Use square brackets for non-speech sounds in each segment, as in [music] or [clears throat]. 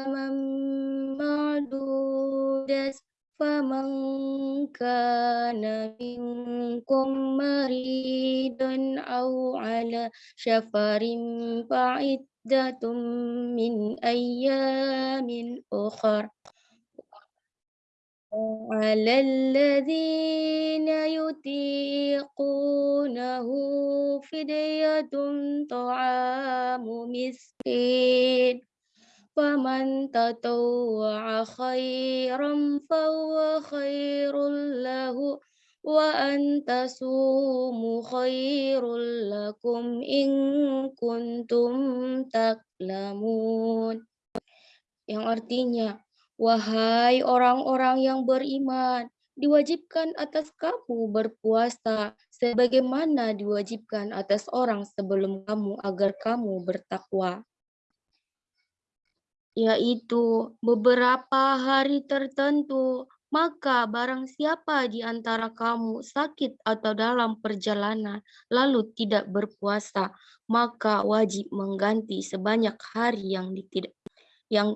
أياما معدودة فمن كان منكم مريضا أو على شفر فعدة من أيام أخر. على الذين يطيقونه فدية طعام مسكين. فمن تطوع خيرا فهو خير له وأن تصوموا خير لكم إن كنتم تعلمون yang artinya Wahai orang-orang yang beriman, diwajibkan atas kamu berpuasa sebagaimana diwajibkan atas orang sebelum kamu agar kamu bertakwa yaitu beberapa hari tertentu maka barang siapa di antara kamu sakit atau dalam perjalanan lalu tidak berpuasa maka wajib mengganti sebanyak hari yang yang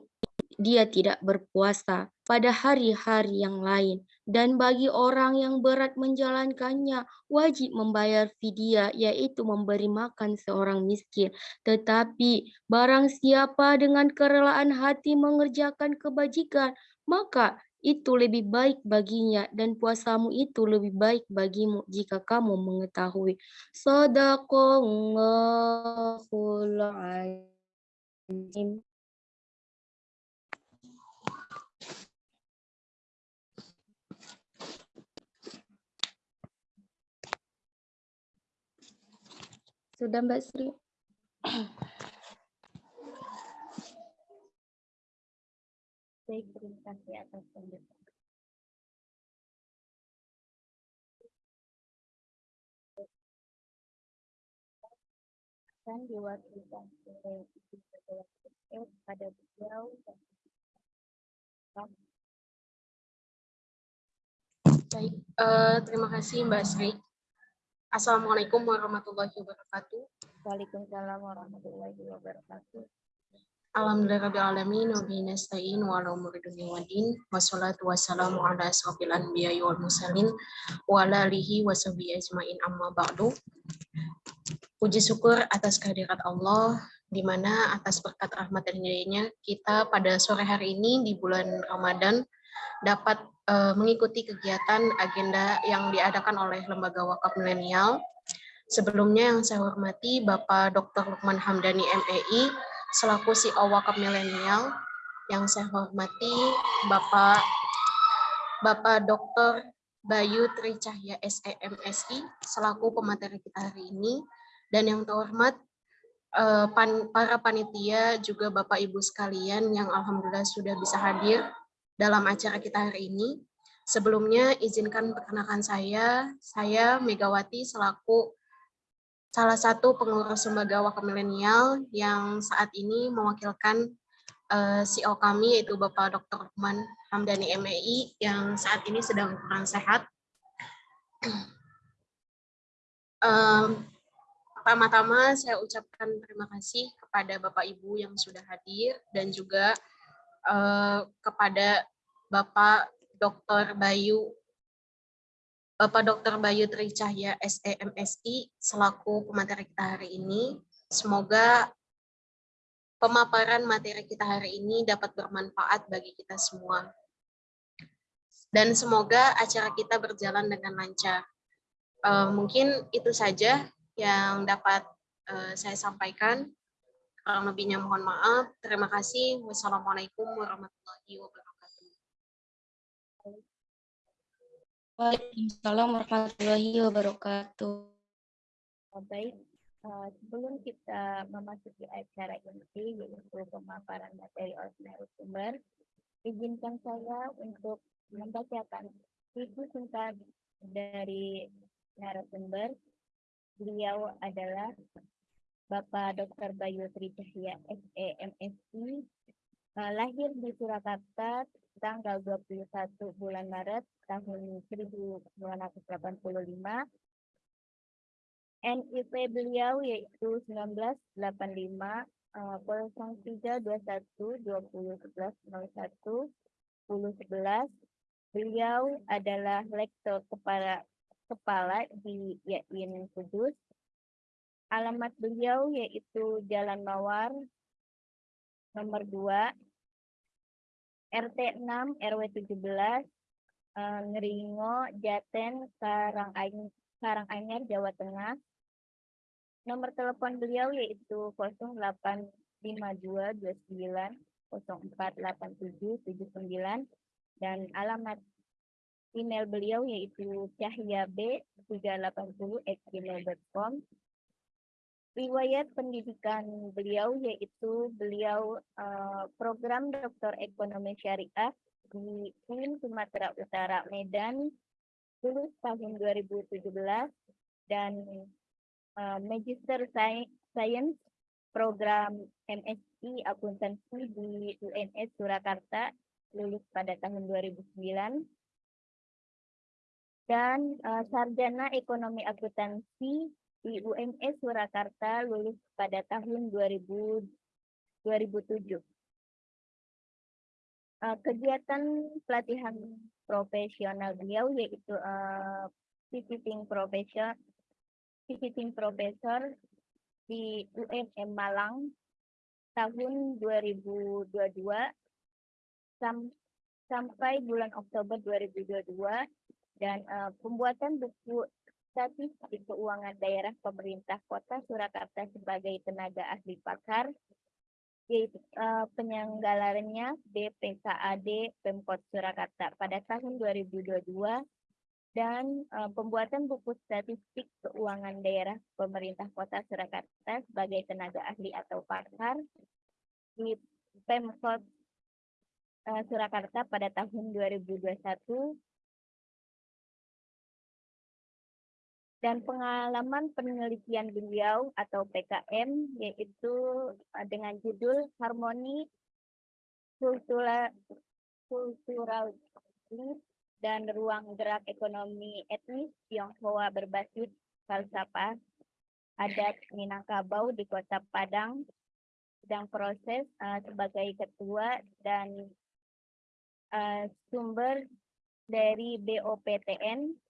dia tidak berpuasa pada hari-hari yang lain. Dan bagi orang yang berat menjalankannya, wajib membayar fidyah, yaitu memberi makan seorang miskin. Tetapi barang siapa dengan kerelaan hati mengerjakan kebajikan, maka itu lebih baik baginya dan puasamu itu lebih baik bagimu jika kamu mengetahui. Sadaqallahul azim. Sudah Mbak Sri. Baik, terima kasih atas penjelasan. Dan diwakilkan oleh Ibu Ketua pada beliau Baik, uh, terima kasih Mbak Sri. Assalamualaikum warahmatullahi wabarakatuh. Waalaikumsalam warahmatullahi wabarakatuh. Alhamdulillahirrahmanirrahim. Nabi nasta'in wa ala umuri dunia wa din. Wassalatu wassalamu ala anbiya wal mursalin wa ala alihi wa sahbihi ajmain amma ba'du. Puji syukur atas kehadirat Allah di mana atas berkat rahmat dan hidayahnya kita pada sore hari ini di bulan Ramadan dapat uh, mengikuti kegiatan agenda yang diadakan oleh Lembaga Wakaf Milenial. Sebelumnya yang saya hormati Bapak Dr. Lukman Hamdani MEI selaku CEO Wakaf Milenial. Yang saya hormati Bapak Bapak Dr. Bayu Tri Cahya SEMSI selaku pemateri kita hari ini dan yang terhormat eh, para panitia juga Bapak Ibu sekalian yang alhamdulillah sudah bisa hadir dalam acara kita hari ini. Sebelumnya izinkan perkenalkan saya, saya Megawati selaku salah satu pengurus lembaga wakil milenial yang saat ini mewakilkan uh, eh, CEO kami yaitu Bapak Dr. Lukman Hamdani MEI yang saat ini sedang kurang sehat. [clears throat] Um, Pertama-tama saya ucapkan terima kasih kepada Bapak Ibu yang sudah hadir dan juga uh, kepada Bapak Dr. Bayu Bapak Dr. Bayu Tri Cahya SEMSI selaku pemateri kita hari ini. Semoga pemaparan materi kita hari ini dapat bermanfaat bagi kita semua. Dan semoga acara kita berjalan dengan lancar. Uh, mungkin itu saja yang dapat uh, saya sampaikan. Kurang lebihnya mohon maaf. Terima kasih. Wassalamualaikum warahmatullahi wabarakatuh. Waalaikumsalam warahmatullahi wabarakatuh. Baik, uh, sebelum kita memasuki acara inti yaitu pemaparan materi oleh sumber, izinkan saya untuk membacakan buku singkat dari narasumber. Beliau adalah Bapak Dr. Bayu Tri Cahya SEMSI uh, lahir di Surakarta tanggal 21 bulan Maret tahun 1985. NIP beliau yaitu 1985 uh, 03 21 20 11 01 10 11 beliau adalah lektor kepala kepala di YAIN Kudus alamat beliau yaitu Jalan Mawar nomor 2 RT 6 RW 17 eh, Ngeringo Jaten Karanganyar Jawa Tengah. Nomor telepon beliau yaitu 0852 29 0487 79 dan alamat email beliau yaitu cahyab 380 Riwayat pendidikan beliau yaitu beliau uh, program Doktor Ekonomi Syariah di UIN Sumatera Utara Medan lulus tahun 2017 dan uh, Magister Science program MSc Akuntansi di UNS Surakarta lulus pada tahun 2009 dan uh, sarjana ekonomi akuntansi di UMS Surakarta lulus pada tahun 2000, 2007. Uh, kegiatan pelatihan profesional beliau yaitu uh, visiting profession visiting professor di UMM Malang tahun 2022 sam sampai bulan Oktober 2022 dan uh, pembuatan buku Statistik Keuangan Daerah Pemerintah Kota Surakarta sebagai tenaga ahli pakar, yaitu uh, penyelenggaranya BPKAD Pemkot Surakarta pada tahun 2022 dan uh, pembuatan buku statistik keuangan daerah pemerintah kota Surakarta sebagai tenaga ahli atau pakar di Pemkot uh, Surakarta pada tahun 2021 dan pengalaman penelitian beliau atau PKM yaitu uh, dengan judul Harmoni Kultural dan Ruang Gerak Ekonomi Etnis Tionghoa berbasis falsafah adat Minangkabau di Kota Padang sedang proses uh, sebagai ketua dan uh, sumber dari BOPTN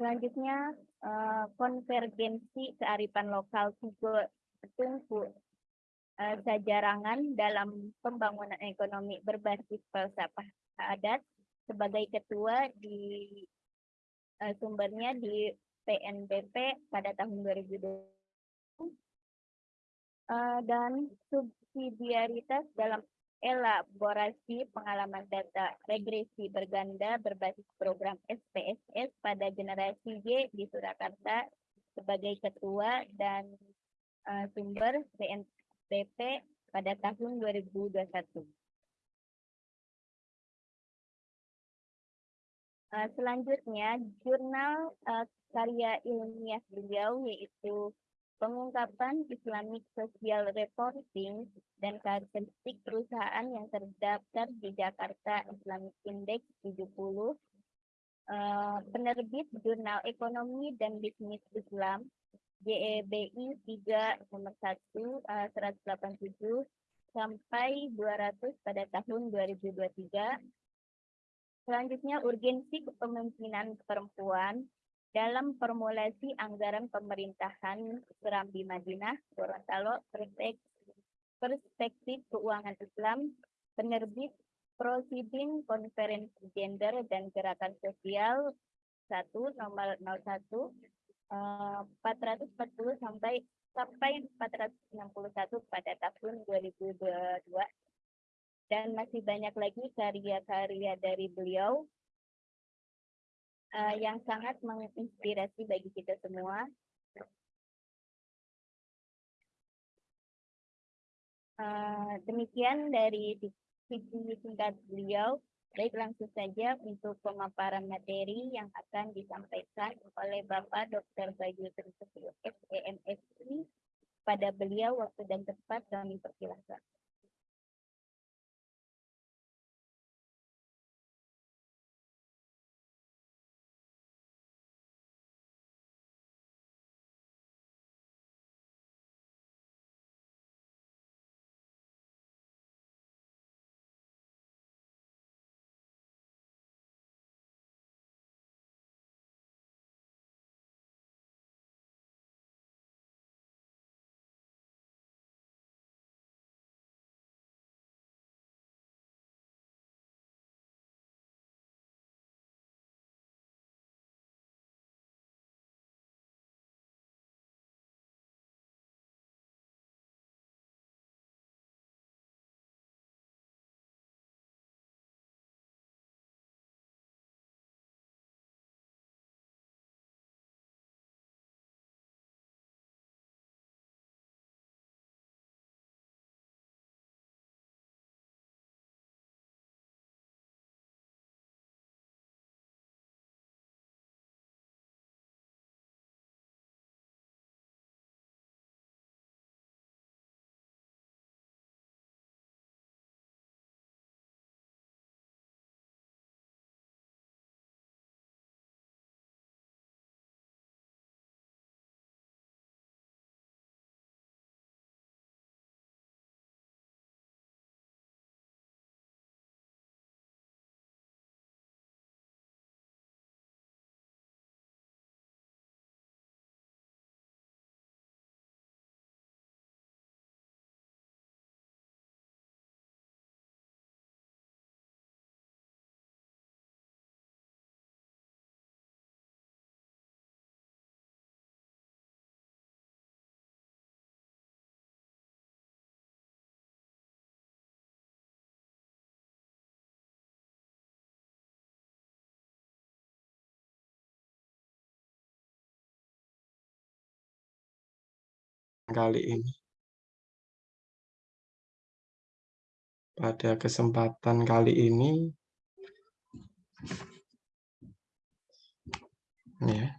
Selanjutnya, uh, konvergensi kearifan lokal juga tunggu uh, sajarangan dalam pembangunan ekonomi berbasis falsafah adat sebagai ketua di uh, sumbernya di PNBP pada tahun 2020 uh, dan subsidiaritas dalam elaborasi pengalaman data regresi berganda berbasis program SPSS pada generasi Y di Surakarta sebagai ketua dan uh, sumber BNPP pada tahun 2021. Uh, selanjutnya, jurnal uh, karya ilmiah beliau yaitu pengungkapan Islamic Social Reporting dan karakteristik perusahaan yang terdaftar di Jakarta Islamic Index 70, uh, eh, penerbit Jurnal Ekonomi dan Bisnis Islam JEBI 3 nomor 1 uh, 187 sampai 200 pada tahun 2023. Selanjutnya urgensi kepemimpinan perempuan dalam formulasi anggaran pemerintahan Serambi Madinah, Gorontalo, perspektif keuangan Islam, penerbit Proceeding Konferensi Gender dan Gerakan Sosial 1 nomor 01 uh, 440 sampai sampai 461 pada tahun 2022 dan masih banyak lagi karya-karya dari beliau uh, yang sangat menginspirasi bagi kita semua. Uh, demikian dari visi singkat beliau. Baik langsung saja untuk pemaparan materi yang akan disampaikan oleh Bapak Dr. Bayu Trisutio SEMSI pada beliau waktu dan tempat kami persilahkan. Kali ini. Pada kesempatan kali ini ya.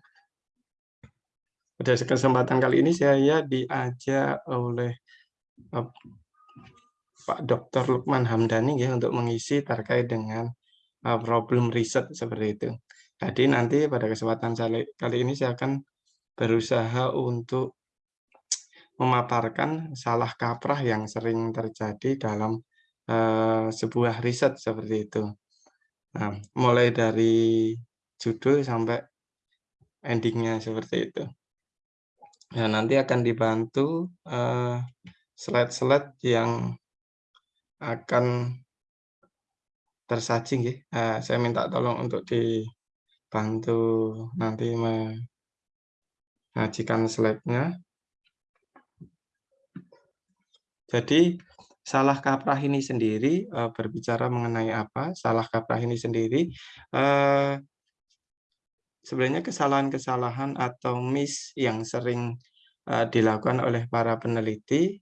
Pada kesempatan kali ini saya diajak oleh uh, Pak Dr. Lukman Hamdani ya untuk mengisi terkait dengan uh, problem riset seperti itu. Jadi nanti pada kesempatan kali ini saya akan berusaha untuk memaparkan salah kaprah yang sering terjadi dalam uh, sebuah riset seperti itu. Nah, mulai dari judul sampai endingnya seperti itu. Nah, nanti akan dibantu slide-slide uh, yang akan tersaji. Uh, saya minta tolong untuk dibantu nanti mengajikan slide-nya. Jadi salah kaprah ini sendiri uh, berbicara mengenai apa? Salah kaprah ini sendiri uh, sebenarnya kesalahan-kesalahan atau miss yang sering uh, dilakukan oleh para peneliti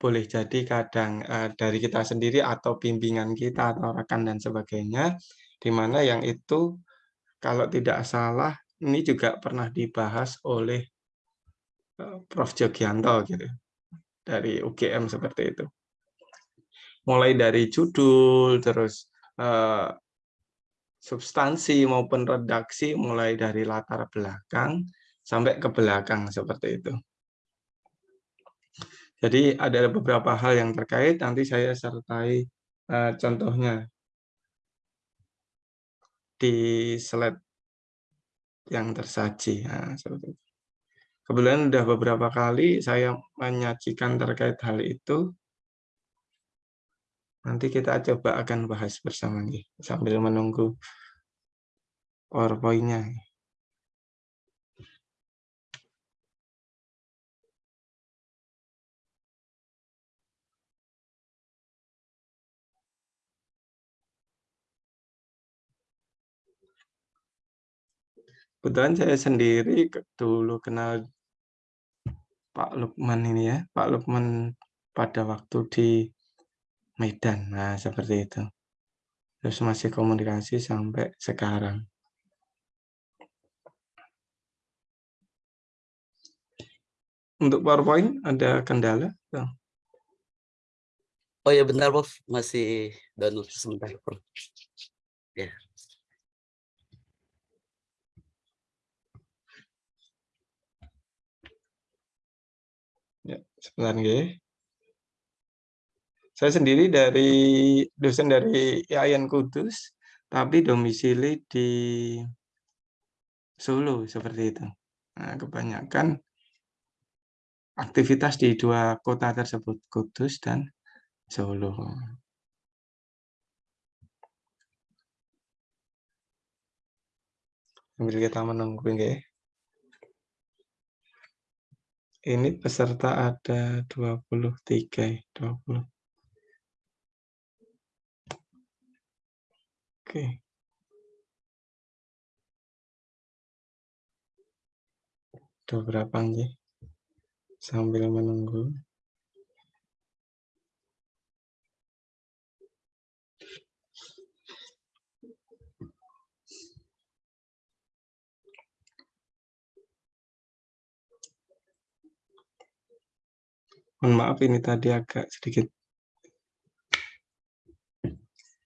boleh jadi kadang dari kita sendiri atau bimbingan kita atau rekan dan sebagainya, di mana yang itu kalau tidak salah ini juga pernah dibahas oleh Prof. Jogianto gitu dari UGM seperti itu. Mulai dari judul, terus uh, substansi maupun redaksi, mulai dari latar belakang sampai ke belakang seperti itu. Jadi ada beberapa hal yang terkait, nanti saya sertai uh, contohnya di slide yang tersaji. Nah, seperti itu. Kebetulan sudah beberapa kali saya menyajikan terkait hal itu. Nanti kita coba akan bahas bersama nih, sambil menunggu PowerPoint-nya. Kebetulan saya sendiri dulu kenal Pak Lukman ini ya, Pak Lukman pada waktu di Medan, nah seperti itu. Terus masih komunikasi sampai sekarang. Untuk PowerPoint ada kendala? Oh ya bentar Prof, masih download sebentar Prof. Ya. Ya, sebentar nggih. Saya sendiri dari dosen dari IAIN Kudus, tapi domisili di Solo seperti itu. Nah, kebanyakan aktivitas di dua kota tersebut, Kudus dan Solo. Sambil kita menunggu nggih. Ini peserta ada 23, 20. Oke. Ada berapa nih? Sambil menunggu. Mohon maaf ini tadi agak sedikit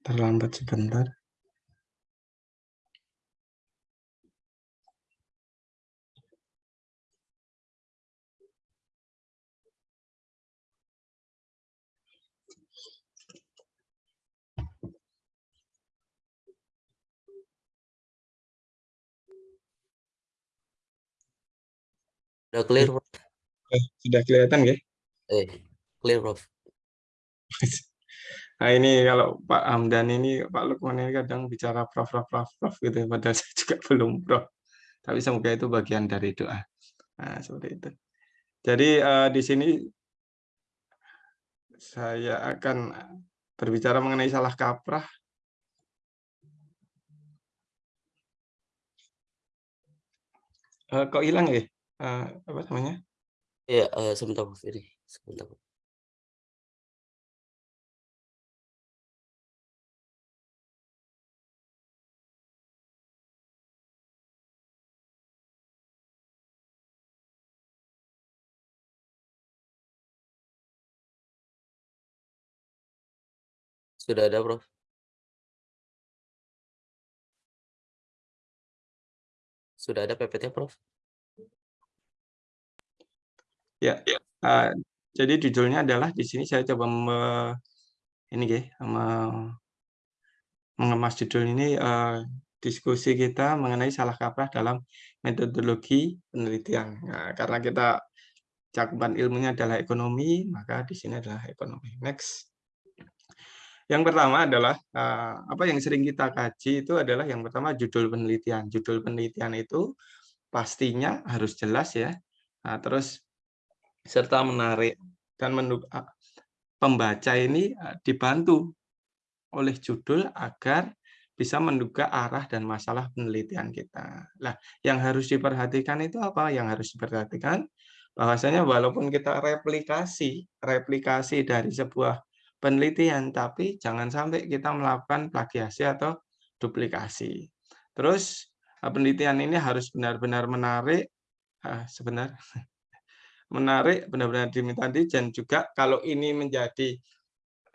terlambat sebentar. Udah clear, sudah kelihatan ya? Eh, clear, Prof. [laughs] Nah ini kalau Pak Hamdan ini, Pak Lukman ini kadang bicara prof, prof, prof, prof gitu, ya, padahal [laughs] saya juga belum prof. Tapi semoga itu bagian dari doa. Nah, seperti itu. Jadi uh, di sini saya akan berbicara mengenai salah kaprah. Uh, kok hilang ya? Uh, apa namanya? Iya, eee, sebentar ini, sebentar. Sudah ada Prof. Sudah ada PPT Prof? Ya, eee, jadi judulnya adalah di sini saya coba me ini nggih, me mengemas judul ini, eee, diskusi kita mengenai salah kaprah dalam metodologi penelitian. Nah, karena kita cakupan ilmunya adalah ekonomi, maka di sini adalah ekonomi. Next. Yang pertama adalah, eee, apa yang sering kita kaji itu adalah yang pertama judul penelitian. Judul penelitian itu pastinya harus jelas ya, nah terus serta menarik dan pembaca ini, dibantu oleh judul agar bisa menduga arah dan masalah penelitian kita. Nah, yang harus diperhatikan itu apa? Yang harus diperhatikan bahwasanya walaupun kita replikasi replikasi dari sebuah penelitian, tapi jangan sampai kita melakukan plagiasi atau duplikasi. Terus, penelitian ini harus benar-benar menarik sebentar. [laughs] Menarik, benar-benar diminta dan juga kalau ini menjadi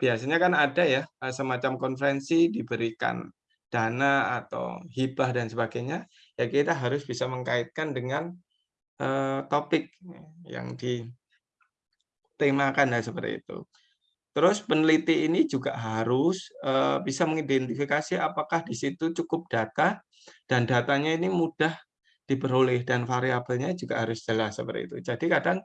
biasanya kan ada ya, eee, semacam konferensi diberikan dana atau hibah dan sebagainya, ya kita harus bisa mengkaitkan dengan, eee, topik yang ditemakan, nah seperti itu. Terus peneliti ini juga harus, eee, bisa mengidentifikasi apakah di situ cukup data dan datanya ini mudah diperoleh dan variabelnya juga harus jelas seperti itu. Jadi kadang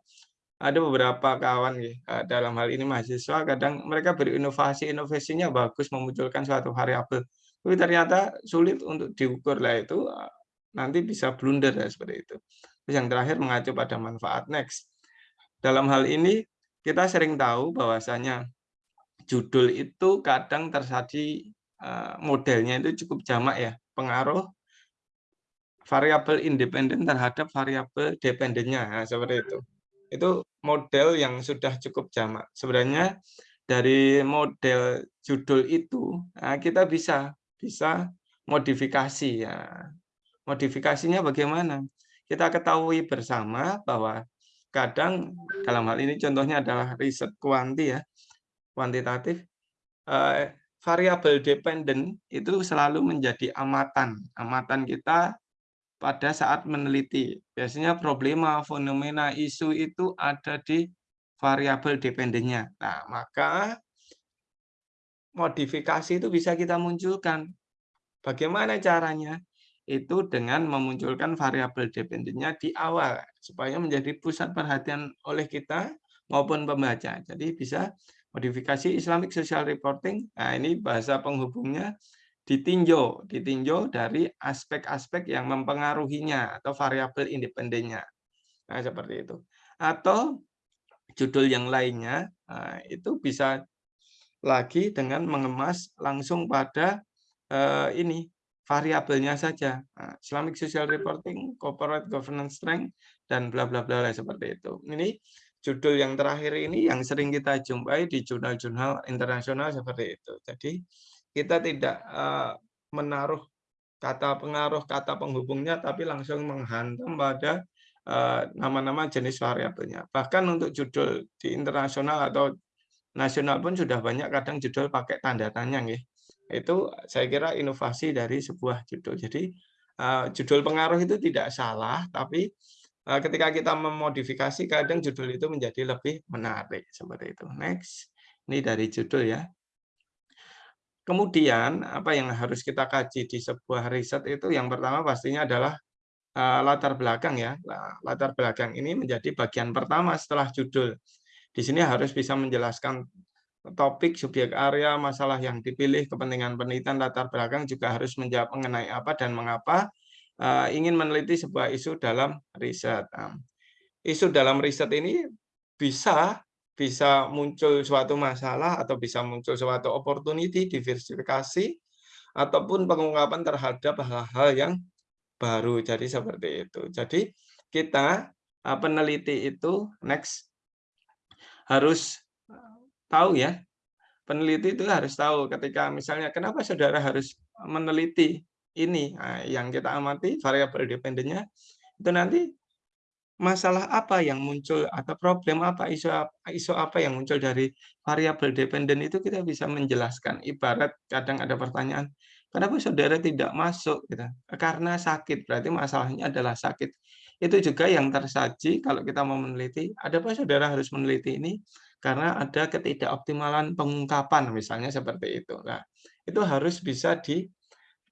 ada beberapa kawan nggih, eee, dalam hal ini mahasiswa kadang mereka berinovasi, inovasinya bagus memunculkan suatu variabel, tapi ternyata sulit untuk diukur. Lah itu, eee, nanti bisa blunder ya seperti itu. Terus yang terakhir mengacu pada manfaat. Next. Dalam hal ini kita sering tahu bahwasanya judul itu kadang tersaji, eee, modelnya itu cukup jamak ya, pengaruh variabel independen terhadap variabel dependennya, nah seperti itu. Itu model yang sudah cukup jamak. Sebenarnya dari model judul itu, nah kita bisa bisa modifikasi ya. Modifikasinya bagaimana? Kita ketahui bersama bahwa kadang dalam hal ini contohnya adalah riset kuanti ya, kuantitatif, eee, variabel dependen itu selalu menjadi amatan, amatan kita pada saat meneliti. Biasanya problema, fenomena, isu itu ada di variabel dependennya. Nah, maka modifikasi itu bisa kita munculkan. Bagaimana caranya? Itu dengan memunculkan variabel dependennya di awal, supaya menjadi pusat perhatian oleh kita maupun pembaca. Jadi bisa modifikasi Islamic Social Reporting, nah ini bahasa penghubungnya ditinjau, ditinjau dari aspek-aspek yang mempengaruhinya atau variabel independennya. Nah, seperti itu. Atau judul yang lainnya, nah, itu bisa lagi dengan mengemas langsung pada eh, ini variabelnya saja. Nah, Islamic Social Reporting, Corporate Governance Strength, dan bla bla bla seperti itu. Ini judul yang terakhir ini yang sering kita jumpai di jurnal-jurnal internasional seperti itu. Jadi kita tidak uh, menaruh kata pengaruh, kata penghubungnya, tapi langsung menghantam pada nama-nama uh, jenis variabelnya. Bahkan untuk judul di internasional atau nasional pun sudah banyak kadang judul pakai tanda tanya. Nih. Itu saya kira inovasi dari sebuah judul. Jadi uh, judul pengaruh itu tidak salah, tapi ketika kita memodifikasi, kadang judul itu menjadi lebih menarik. Seperti itu. Next. Ini dari judul ya. Kemudian apa yang harus kita kaji di sebuah riset itu yang pertama pastinya adalah uh, latar belakang ya. Latar belakang ini menjadi bagian pertama setelah judul. Di sini harus bisa menjelaskan topik, subjek area, masalah yang dipilih, kepentingan penelitian, latar belakang juga harus menjawab mengenai apa dan mengapa uh, ingin meneliti sebuah isu dalam riset. Uh, isu dalam riset ini bisa bisa muncul suatu masalah atau bisa muncul suatu opportunity, diversifikasi, ataupun pengungkapan terhadap hal-hal yang baru. Jadi seperti itu. Jadi kita eh, peneliti itu next harus tahu ya. Peneliti itu harus tahu ketika misalnya kenapa saudara harus meneliti ini nah, yang kita amati variabel dependennya itu nanti masalah apa yang muncul atau problem apa isu isu apa yang muncul dari variabel dependen itu kita bisa menjelaskan. Ibarat kadang ada pertanyaan kenapa saudara tidak masuk? Gitu. Karena sakit berarti masalahnya adalah sakit. Itu juga yang tersaji kalau kita mau meneliti ada apa saudara harus meneliti ini? Karena ada ketidakoptimalan pengungkapan misalnya seperti itu. Nah, itu harus bisa di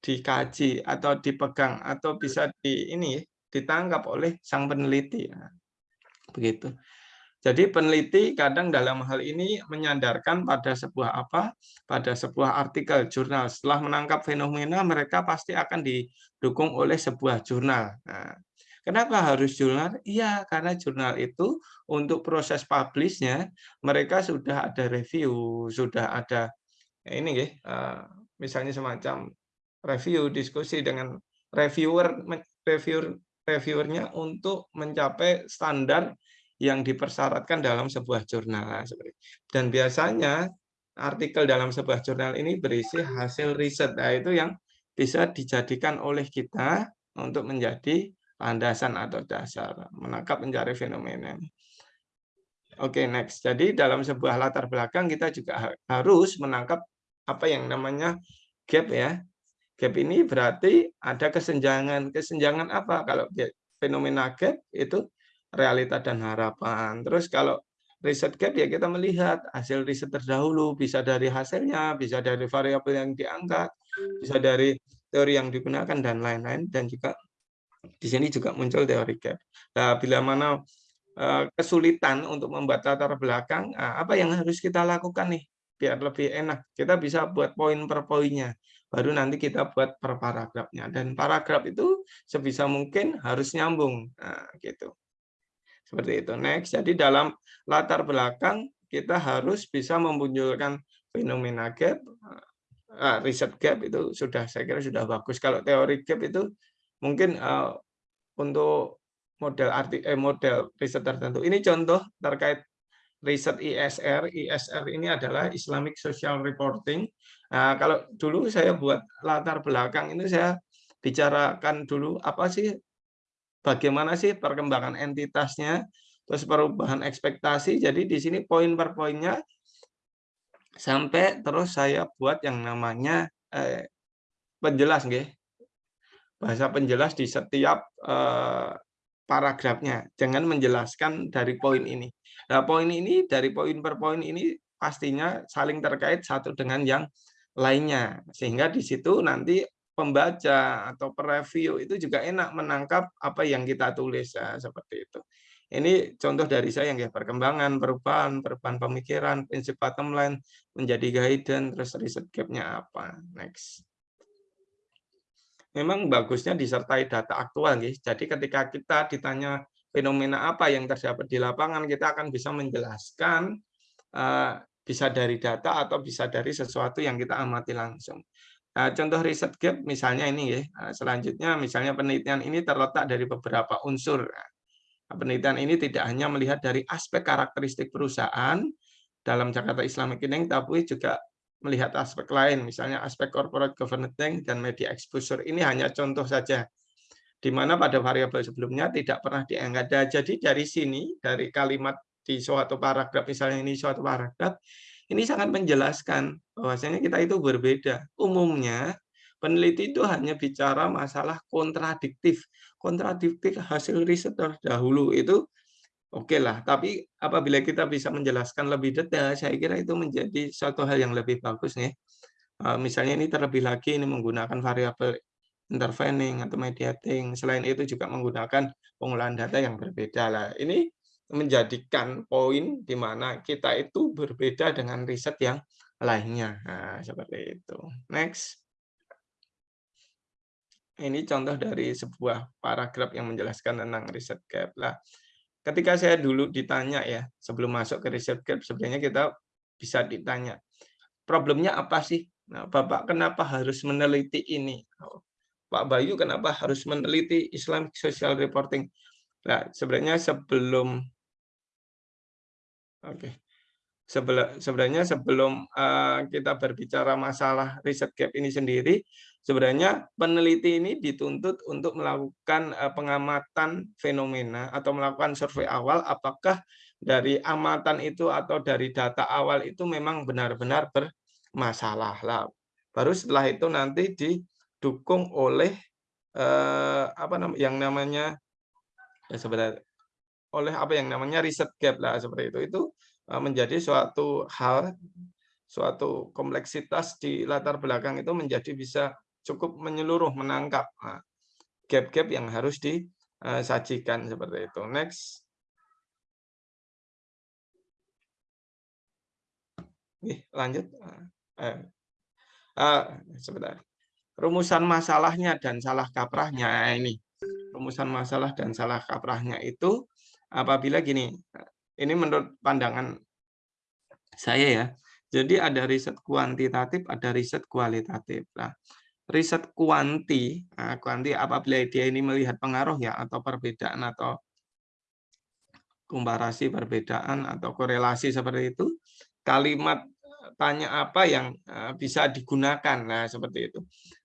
dikaji atau dipegang atau bisa di ini ditangkap oleh sang peneliti. Nah, begitu. Jadi peneliti kadang dalam hal ini menyandarkan pada sebuah apa? Pada sebuah artikel jurnal. Setelah menangkap fenomena, mereka pasti akan didukung oleh sebuah jurnal. Nah, Kenapa harus jurnal? Iya, karena jurnal itu untuk proses publishnya mereka sudah ada review, sudah ada ini ya, misalnya semacam review diskusi dengan reviewer reviewer reviewernya untuk mencapai standar yang dipersyaratkan dalam sebuah jurnal dan biasanya artikel dalam sebuah jurnal ini berisi hasil riset nah itu yang bisa dijadikan oleh kita untuk menjadi landasan atau dasar menangkap mencari fenomena. Oke, okay, next. Jadi dalam sebuah latar belakang kita juga harus menangkap apa yang namanya gap ya. Gap ini berarti ada kesenjangan. Kesenjangan apa? Kalau fenomena gap itu realita dan harapan. Terus kalau riset gap ya kita melihat hasil riset terdahulu bisa dari hasilnya, bisa dari variabel yang diangkat, bisa dari teori yang digunakan dan lain-lain dan juga di sini juga muncul teori gap. Nah, bila mana eh, kesulitan untuk membuat latar belakang, ah, apa yang harus kita lakukan nih biar lebih enak? Kita bisa buat poin per poinnya, baru nanti kita buat per paragrafnya. Dan paragraf itu sebisa mungkin harus nyambung, nah, gitu. Seperti itu. Next, jadi dalam latar belakang kita harus bisa memunculkan fenomena gap, uh, riset gap itu sudah saya kira sudah bagus. Kalau teori gap itu mungkin uh, untuk model arti eh, model riset tertentu. Ini contoh terkait riset ISR. ISR ini adalah Islamic Social Reporting. Nah, kalau dulu saya buat latar belakang ini saya bicarakan dulu apa sih bagaimana sih perkembangan entitasnya, terus perubahan ekspektasi. Jadi di sini poin per poinnya sampai terus saya buat yang namanya eh, penjelas nggih bahasa penjelas di setiap uh, paragrafnya. Jangan menjelaskan dari poin ini. Nah, poin ini dari poin per poin ini pastinya saling terkait satu dengan yang lainnya. Sehingga di situ nanti pembaca atau pereview itu juga enak menangkap apa yang kita tulis ya, seperti itu. Ini contoh dari saya yang ya perkembangan, perubahan, perubahan pemikiran, prinsip bottom line menjadi guidance, terus riset gap-nya apa. Next memang bagusnya disertai data aktual. Guys. Jadi ketika kita ditanya fenomena apa yang terdapat di lapangan, kita akan bisa menjelaskan uh, bisa dari data atau bisa dari sesuatu yang kita amati langsung. Nah, contoh riset gap misalnya ini ya. Selanjutnya misalnya penelitian ini terletak dari beberapa unsur. Nah, penelitian ini tidak hanya melihat dari aspek karakteristik perusahaan dalam Jakarta Islamic Ineng, tapi juga melihat aspek lain, misalnya aspek corporate governance dan media exposure. Ini hanya contoh saja, di mana pada variabel sebelumnya tidak pernah diangkat. Nah, jadi dari sini, dari kalimat di suatu paragraf, misalnya ini suatu paragraf, ini sangat menjelaskan bahwasanya kita itu berbeda. Umumnya, peneliti itu hanya bicara masalah kontradiktif. Kontradiktif hasil riset terdahulu itu oke lah. Tapi apabila kita bisa menjelaskan lebih detail, saya kira itu menjadi suatu hal yang lebih bagus nih. Eh, misalnya ini terlebih lagi ini menggunakan variabel intervening atau mediating. Selain itu juga menggunakan pengolahan data yang berbeda lah. Ini menjadikan poin di mana kita itu berbeda dengan riset yang lainnya. Nah, seperti itu. Next. Ini contoh dari sebuah paragraf yang menjelaskan tentang riset gap. Lah, ketika saya dulu ditanya ya sebelum masuk ke research gap sebenarnya kita bisa ditanya problemnya apa sih nah, bapak kenapa harus meneliti ini oh, Pak Bayu kenapa harus meneliti Islamic Social Reporting Nah, sebenarnya sebelum oke. sebenarnya sebelum uh, kita berbicara masalah riset gap ini sendiri, sebenarnya peneliti ini dituntut untuk melakukan uh, pengamatan fenomena atau melakukan survei awal apakah dari amatan itu atau dari data awal itu memang benar-benar bermasalah lah. Baru setelah itu nanti didukung oleh uh, apa namanya yang namanya ya sebenarnya oleh apa yang namanya riset gap lah seperti itu. Itu eh, menjadi suatu hal suatu kompleksitas di latar belakang itu menjadi bisa cukup menyeluruh menangkap nah, gap-gap yang harus disajikan seperti itu. Next. Nih, lanjut. Eh, eh, sebentar. Rumusan masalahnya dan salah kaprahnya ini rumusan masalah dan salah kaprahnya itu apabila gini, ini menurut pandangan saya ya, jadi ada riset kuantitatif, ada riset kualitatif. Nah, riset kuanti, nah, kuanti apabila dia ini melihat pengaruh ya atau perbedaan atau komparasi perbedaan atau korelasi seperti itu, kalimat tanya apa yang eh, bisa digunakan. Nah, seperti itu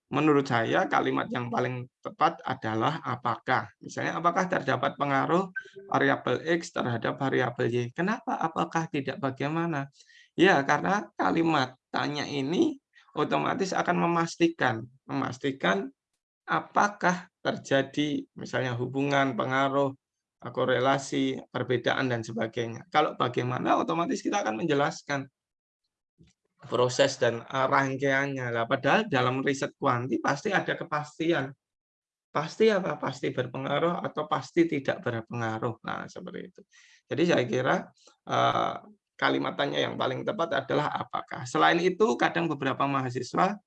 menurut saya kalimat yang paling tepat adalah apakah. Misalnya apakah terdapat pengaruh variabel X terhadap variabel Y. Kenapa? Apakah tidak bagaimana? Ya, karena kalimat tanya ini otomatis akan memastikan memastikan apakah terjadi misalnya hubungan, pengaruh, korelasi, perbedaan dan sebagainya. Kalau bagaimana otomatis kita akan menjelaskan proses dan rangkaiannya. Lah padahal dalam riset kuanti pasti ada kepastian. Pasti apa? Pasti berpengaruh atau pasti tidak berpengaruh. Nah, seperti itu. Jadi saya kira uh, kalimatannya yang paling tepat adalah apakah. Selain itu, kadang beberapa mahasiswa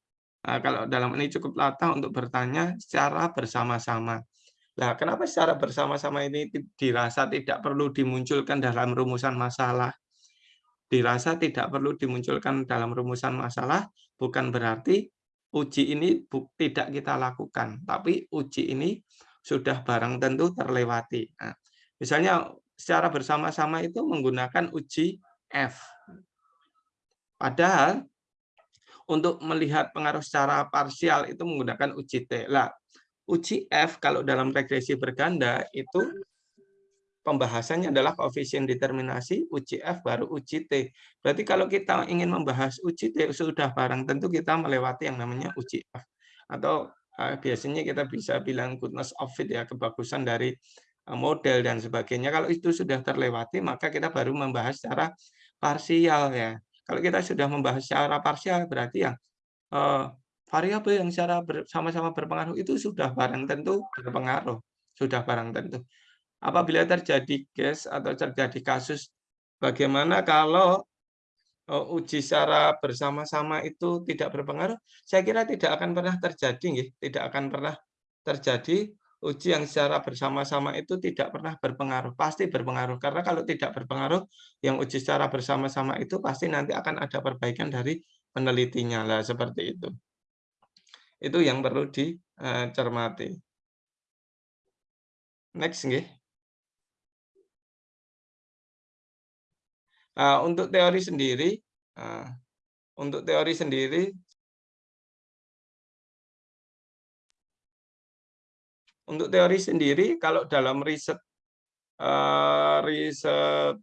kalau dalam ini cukup latah untuk bertanya secara bersama-sama. Nah, kenapa secara bersama-sama ini dirasa tidak perlu dimunculkan dalam rumusan masalah? Dirasa tidak perlu dimunculkan dalam rumusan masalah, bukan berarti uji ini tidak kita lakukan, tapi uji ini sudah barang tentu terlewati. Nah, misalnya secara bersama-sama itu menggunakan uji F. Padahal untuk melihat pengaruh secara parsial itu menggunakan uji T. Lah, uji F kalau dalam regresi berganda itu pembahasannya adalah koefisien determinasi, uji F baru uji T. Berarti kalau kita ingin membahas uji T, sudah barang tentu kita melewati yang namanya uji F. Atau uh, biasanya kita bisa bilang goodness of fit, ya kebagusan dari uh, model dan sebagainya. Kalau itu sudah terlewati, maka kita baru membahas secara parsial. ya. Kalau kita sudah membahas secara parsial, berarti yang uh, variabel yang secara sama-sama berpengaruh itu sudah barang tentu berpengaruh. Sudah barang tentu apabila terjadi case atau terjadi kasus bagaimana kalau eh, uji secara bersama-sama itu tidak berpengaruh, saya kira tidak akan pernah terjadi, tidak akan pernah terjadi uji yang secara bersama-sama itu tidak pernah berpengaruh, pasti berpengaruh. Karena kalau tidak berpengaruh, yang uji secara bersama-sama itu pasti nanti akan ada perbaikan dari penelitinya lah seperti itu. Itu yang perlu dicermati. Next, nggih. Nah, untuk teori sendiri, nah, untuk teori sendiri, untuk teori sendiri, kalau dalam riset uh, riset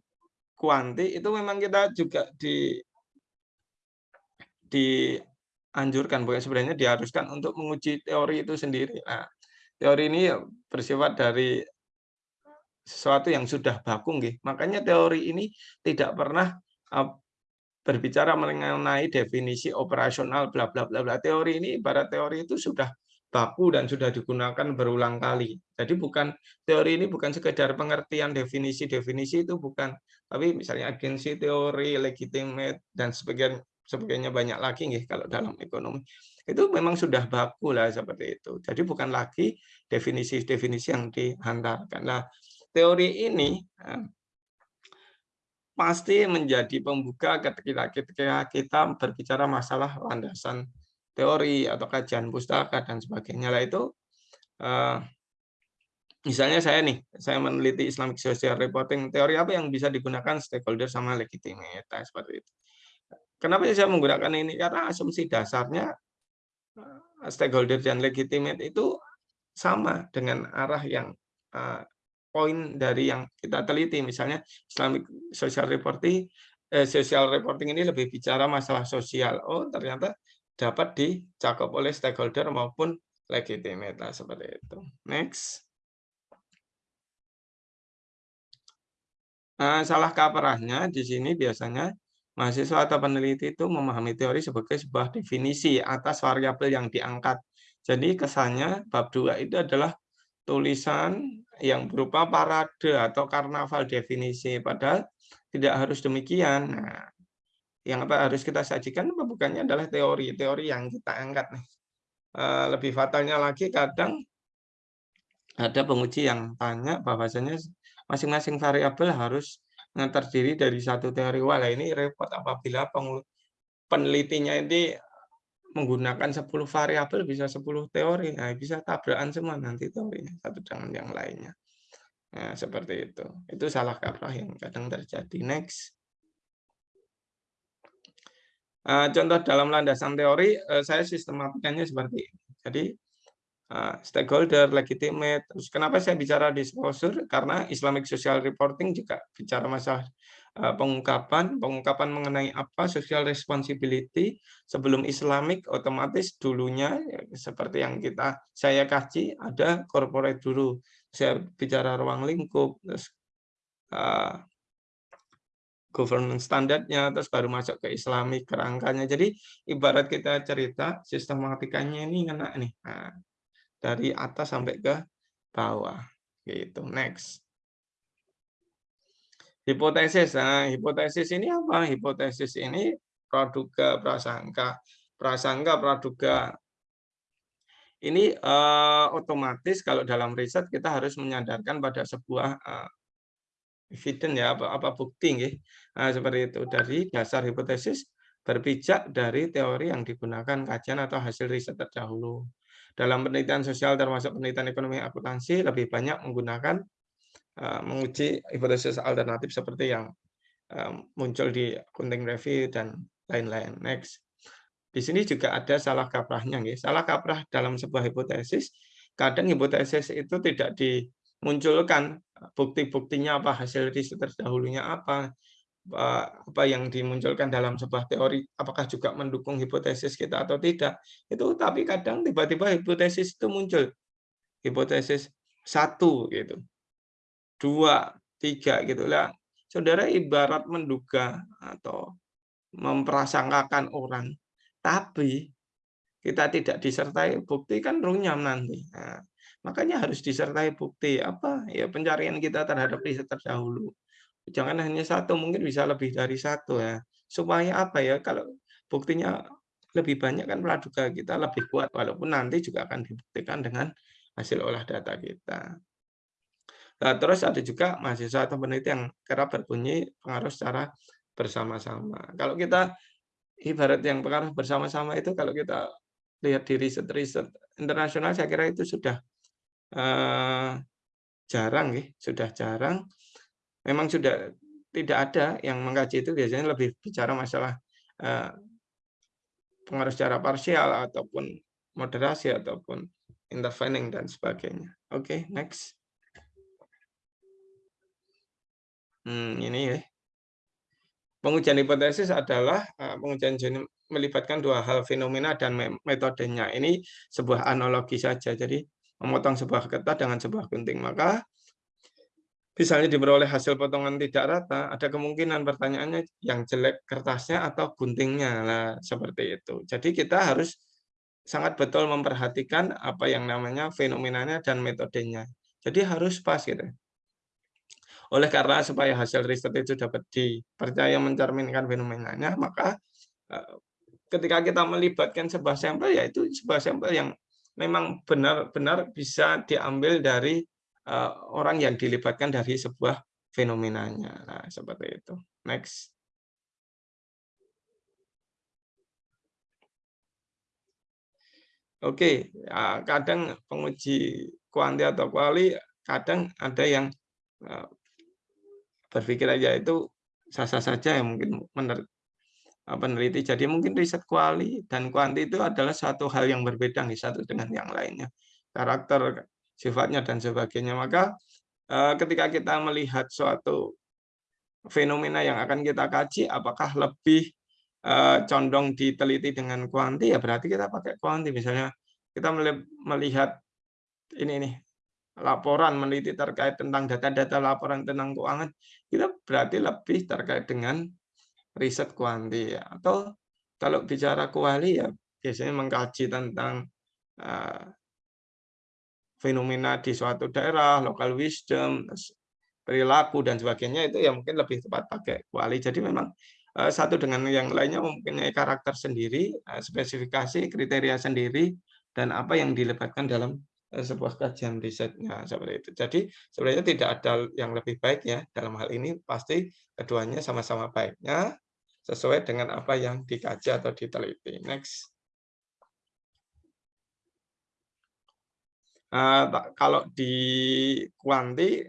kuanti itu memang kita juga di dianjurkan, bukan sebenarnya diharuskan untuk menguji teori itu sendiri. Nah, teori ini bersifat dari sesuatu yang sudah baku nggih. Makanya teori ini tidak pernah berbicara mengenai definisi operasional bla bla bla bla. Teori ini ibarat teori itu sudah baku dan sudah digunakan berulang kali. Jadi bukan teori ini bukan sekedar pengertian definisi-definisi itu bukan, tapi misalnya agensi teori, legitimate dan sebagainya sebagainya banyak lagi nih kalau dalam ekonomi. Itu memang sudah baku lah seperti itu. Jadi bukan lagi definisi-definisi yang dihantarkan. Nah, teori ini eh, pasti menjadi pembuka ketika kita berbicara masalah landasan teori atau kajian pustaka dan sebagainya lah itu eh, misalnya saya nih, saya meneliti Islamic Social Reporting, teori apa yang bisa digunakan stakeholder sama legitimate, nah, seperti itu. Kenapa saya menggunakan ini? Karena asumsi dasarnya eh, stakeholder dan legitimate itu sama dengan arah yang uh, poin dari yang kita teliti. Misalnya Islamic Social Reporting, eh, Social Reporting ini lebih bicara masalah sosial. Oh, ternyata dapat dicakup oleh stakeholder maupun legitimate. Nah, seperti itu. Next. Nah, salah kaprahnya di sini biasanya mahasiswa atau peneliti itu memahami teori sebagai sebuah definisi atas variabel yang diangkat. Jadi kesannya bab 2 itu adalah tulisan yang berupa parade atau karnaval definisi, padahal tidak harus demikian. Nah, yang apa harus kita sajikan bukannya adalah teori-teori yang kita angkat nih. Eh, lebih fatalnya lagi kadang ada penguji yang tanya bahwasanya masing-masing variabel harus terdiri dari satu teori. Wah, ini repot apabila penelitinya ini menggunakan 10 variabel bisa 10 teori. Nah, bisa tabrakan semua nanti teorinya satu dengan yang lainnya. Nah, seperti itu. Itu salah kaprah yang kadang terjadi. Next. Uh, contoh dalam landasan teori, uh, saya sistematikanya seperti ini. Jadi, uh, stakeholder, legitimate. Terus kenapa saya bicara disclosure? Karena Islamic Social Reporting juga bicara masalah pengungkapan, pengungkapan mengenai apa social responsibility sebelum Islamic otomatis dulunya ya, seperti yang kita saya kaji ada corporate dulu. Saya bicara ruang lingkup, terus uh, governance standarnya, terus baru masuk ke Islamic kerangkanya. Jadi ibarat kita cerita sistematikanya ini kena nih. Nah, dari atas sampai ke bawah gitu next hipotesis. Nah hipotesis ini apa? Hipotesis ini praduga prasangka. Prasangka praduga. Ini uh, otomatis kalau dalam riset kita harus menyadarkan pada sebuah uh, evidence ya apa apa bukti. Nah, seperti itu. Dari dasar hipotesis berpijak dari teori yang digunakan kajian atau hasil riset terdahulu. Dalam penelitian sosial termasuk penelitian ekonomi akuntansi lebih banyak menggunakan menguji hipotesis alternatif seperti yang uh, muncul di accounting review dan lain-lain. Next. Di sini juga ada salah kaprahnya. Ya. Salah kaprah dalam sebuah hipotesis, kadang hipotesis itu tidak dimunculkan bukti-buktinya apa, hasil riset terdahulunya apa, apa yang dimunculkan dalam sebuah teori apakah juga mendukung hipotesis kita atau tidak itu tapi kadang tiba-tiba hipotesis itu muncul hipotesis satu gitu dua tiga gitu lah. Saudara ibarat menduga atau memprasangkakan orang. Tapi kita tidak disertai bukti kan runyam nanti. Nah, makanya harus disertai bukti apa? Ya pencarian kita terhadap riset terdahulu. Jangan hanya satu, mungkin bisa lebih dari satu ya. Supaya apa ya, kalau buktinya lebih banyak kan praduga kita lebih kuat, walaupun nanti juga akan dibuktikan dengan hasil olah data kita. Nah, terus ada juga mahasiswa atau peneliti yang kerap berbunyi pengaruh secara bersama-sama. Kalau kita ibarat yang pengaruh bersama-sama itu kalau kita lihat di riset-riset internasional saya kira itu sudah uh, jarang ya, sudah jarang memang sudah tidak ada yang mengkaji itu biasanya lebih bicara masalah uh, pengaruh secara parsial ataupun moderasi ataupun intervening dan sebagainya. Oke, okay, next. Hmm, ini ya. Pengujian hipotesis adalah uh, pengujian melibatkan dua hal fenomena dan metodenya. Ini sebuah analogi saja. Jadi memotong sebuah kertas dengan sebuah gunting. Maka misalnya diperoleh hasil potongan tidak rata, ada kemungkinan pertanyaannya yang jelek kertasnya atau guntingnya. Nah, seperti itu. Jadi kita harus sangat betul memperhatikan apa yang namanya fenomenanya dan metodenya. Jadi harus pas gitu. Oleh karena supaya hasil riset itu dapat dipercaya mencerminkan fenomenanya, maka eh, ketika kita melibatkan sebuah sampel, yaitu sebuah sampel yang memang benar-benar bisa diambil dari uh, orang yang dilibatkan dari sebuah fenomenanya. Nah, seperti itu. Next. Oke, ya, kadang penguji kuanti atau kuali kadang ada yang eh, berpikir aja itu sah-sah saja yang mungkin eh, peneliti. Jadi mungkin riset kuali dan kuanti itu adalah satu hal yang berbeda nih satu dengan yang lainnya. Karakter, sifatnya dan sebagainya. Maka eh, ketika kita melihat suatu fenomena yang akan kita kaji, apakah lebih condong diteliti dengan kuanti ya berarti kita pakai kuanti. Misalnya kita melihat ini nih laporan meneliti terkait tentang data-data laporan tentang keuangan, kita berarti lebih terkait dengan riset kuanti. Ya. Atau kalau bicara kuali ya biasanya mengkaji tentang uh, fenomena di suatu daerah, local wisdom, perilaku dan sebagainya itu ya mungkin lebih tepat pakai kuali. Jadi memang uh, satu dengan yang lainnya mempunyai karakter sendiri, uh, spesifikasi, kriteria sendiri, dan apa yang dilebatkan dalam sebuah kajian risetnya seperti itu. Jadi sebenarnya tidak ada yang lebih baik ya dalam hal ini pasti keduanya sama-sama baiknya sesuai dengan apa yang dikaji atau diteliti. Next. Uh, kalau di kuanti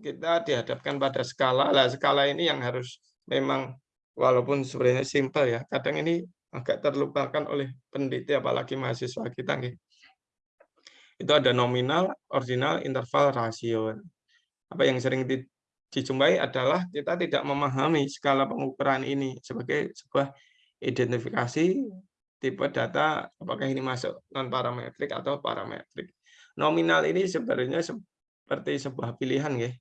kita dihadapkan pada skala. Lah skala ini yang harus memang walaupun sebenarnya simpel ya, kadang ini agak terlupakan oleh peneliti apalagi mahasiswa kita gitu itu ada nominal, ordinal, interval, rasio. Apa yang sering dijumpai adalah kita tidak memahami skala pengukuran ini sebagai sebuah identifikasi tipe data apakah ini masuk non parametrik atau parametrik. Nominal ini sebenarnya seperti sebuah pilihan ya.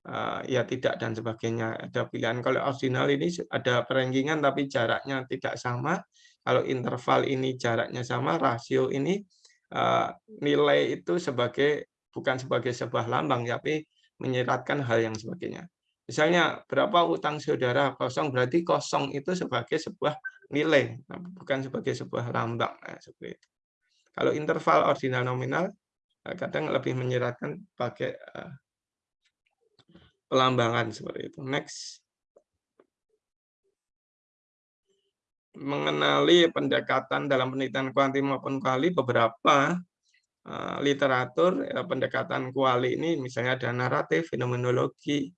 Uh, ya tidak dan sebagainya ada pilihan kalau ordinal ini ada perenggingan tapi jaraknya tidak sama kalau interval ini jaraknya sama rasio ini nilai itu sebagai bukan sebagai sebuah lambang, tapi menyiratkan hal yang sebagainya. Misalnya berapa utang saudara kosong berarti kosong itu sebagai sebuah nilai, bukan sebagai sebuah lambang. Nah, seperti itu. Kalau interval ordinal nominal eh, kadang lebih menyiratkan pakai pelambangan seperti itu. Next. Mengenali pendekatan dalam penelitian kuanti maupun kuali beberapa uh, literatur ya, pendekatan kuali ini misalnya ada naratif, fenomenologi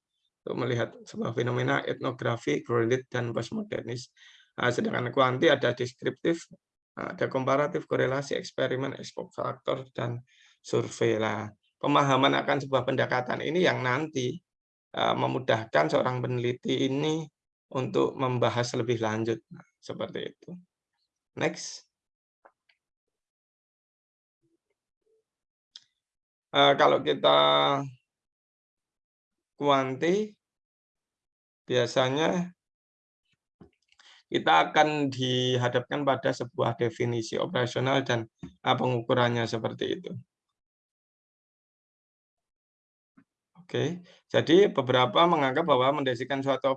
untuk melihat sebuah fenomena etnografi, kredit dan postmodernis. Uh, sedangkan kuanti ada deskriptif, ada komparatif, korelasi, eksperimen, ekspok faktor dan survei lah. Pemahaman akan sebuah pendekatan ini yang nanti uh, memudahkan seorang peneliti ini untuk membahas lebih lanjut. Nah, seperti itu. Next. Uh, kalau kita kuanti, biasanya kita akan dihadapkan pada sebuah definisi operasional dan uh, pengukurannya seperti itu. Oke, jadi beberapa menganggap bahwa mendesikan suatu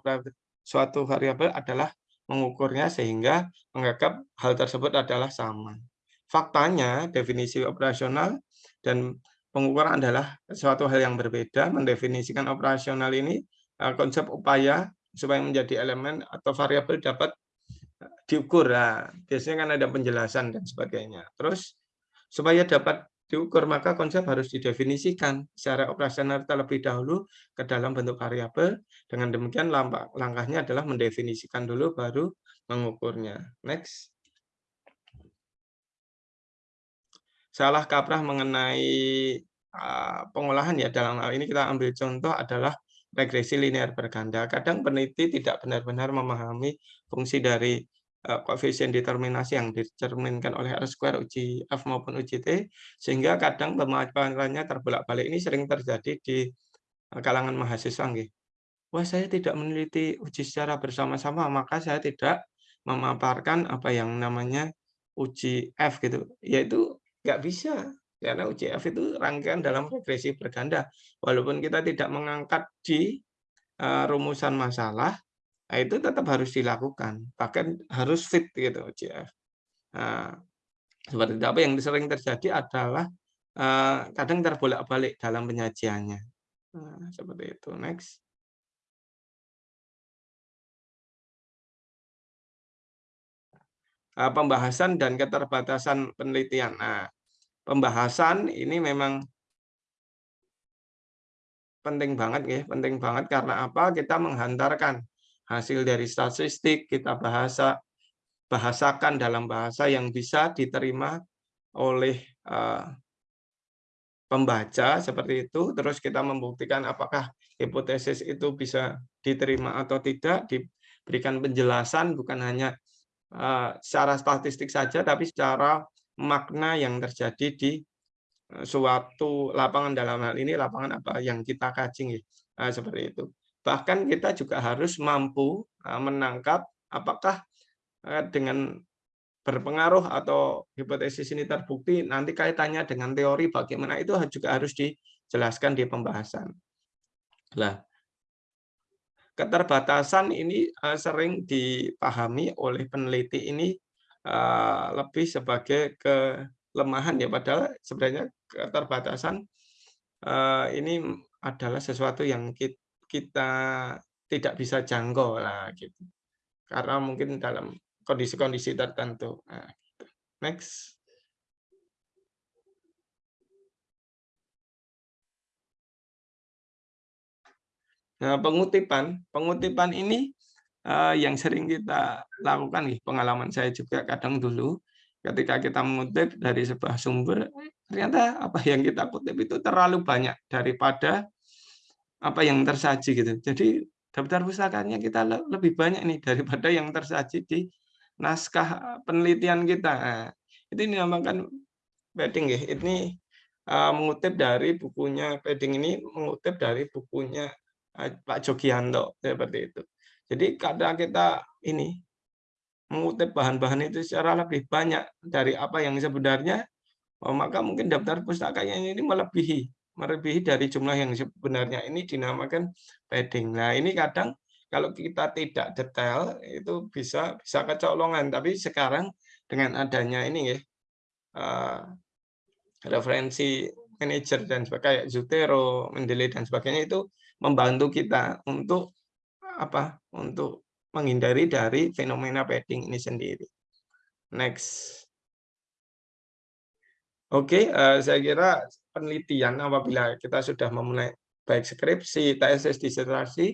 suatu variabel adalah mengukurnya sehingga menganggap hal tersebut adalah sama. Faktanya, definisi operasional dan pengukuran adalah suatu hal yang berbeda. Mendefinisikan operasional ini eh, konsep upaya supaya menjadi elemen atau variabel dapat eh, diukur. Nah, biasanya kan ada penjelasan dan sebagainya. Terus supaya dapat diukur, maka konsep harus didefinisikan secara operasional terlebih dahulu ke dalam bentuk variabel. Dengan demikian langkahnya adalah mendefinisikan dulu baru mengukurnya. Next. Salah kaprah mengenai ah, pengolahan ya dalam hal ini kita ambil contoh adalah regresi linear berganda. Kadang peneliti tidak benar-benar memahami fungsi dari koefisien determinasi yang dicerminkan oleh R square uji F maupun uji T, sehingga kadang pemaparannya terbolak-balik ini sering terjadi di eh, kalangan mahasiswa. Nggih. Wah, saya tidak meneliti uji secara bersama-sama, maka saya tidak memaparkan apa yang namanya uji F gitu. Yaitu nggak bisa, karena uji F itu rangkaian dalam regresi berganda. Walaupun kita tidak mengangkat di uh, rumusan masalah, Nah, itu tetap harus dilakukan, bahkan harus fit gitu CF. Nah, seperti itu. Apa yang sering terjadi adalah uh, kadang terbolak-balik dalam penyajiannya. Nah, seperti itu. Next. Uh, pembahasan dan keterbatasan penelitian. Nah, pembahasan ini memang penting banget ya, penting banget karena apa? Kita menghantarkan hasil dari statistik, kita bahasa bahasakan dalam bahasa yang bisa diterima oleh eh, pembaca seperti itu, terus kita membuktikan apakah hipotesis itu bisa diterima atau tidak, diberikan penjelasan bukan hanya eh, secara statistik saja, tapi secara makna yang terjadi di eh, suatu lapangan dalam hal ini lapangan apa yang kita kaji Nah, seperti itu. Bahkan kita juga harus mampu eh, menangkap apakah eh, dengan berpengaruh atau hipotesis ini terbukti nanti kaitannya dengan teori bagaimana itu juga harus dijelaskan di pembahasan. Nah, keterbatasan ini uh, sering dipahami oleh peneliti ini lebih sebagai kelemahan ya padahal sebenarnya keterbatasan ini adalah sesuatu yang kita tidak bisa jangkau lah gitu. Karena mungkin dalam kondisi-kondisi tertentu. Nah, gitu. Next. Nah, pengutipan, pengutipan ini uh, yang sering kita lakukan nih, pengalaman saya juga kadang dulu ketika kita mengutip dari sebuah sumber, ternyata apa yang kita kutip itu terlalu banyak daripada apa yang tersaji gitu. Jadi daftar pustakanya kita lebih banyak nih daripada yang tersaji di naskah eh, penelitian kita. Nah, itu dinamakan padding ya. Ini uh, mengutip dari bukunya padding ini mengutip dari bukunya uh, Pak Jogianto seperti itu. Jadi kadang kita ini mengutip bahan-bahan itu secara lebih banyak dari apa yang sebenarnya, oh, maka mungkin daftar pustakanya ini melebihi melebihi dari jumlah yang sebenarnya ini dinamakan padding. Nah ini kadang kalau kita tidak detail itu bisa bisa kecolongan tapi sekarang dengan adanya ini ya uh, referensi manajer dan sebagainya Zutero, Mendeley dan sebagainya itu membantu kita untuk apa? Untuk menghindari dari fenomena padding ini sendiri. Next. Oke, uh, saya kira penelitian apabila kita sudah memulai baik skripsi, tesis, disertasi,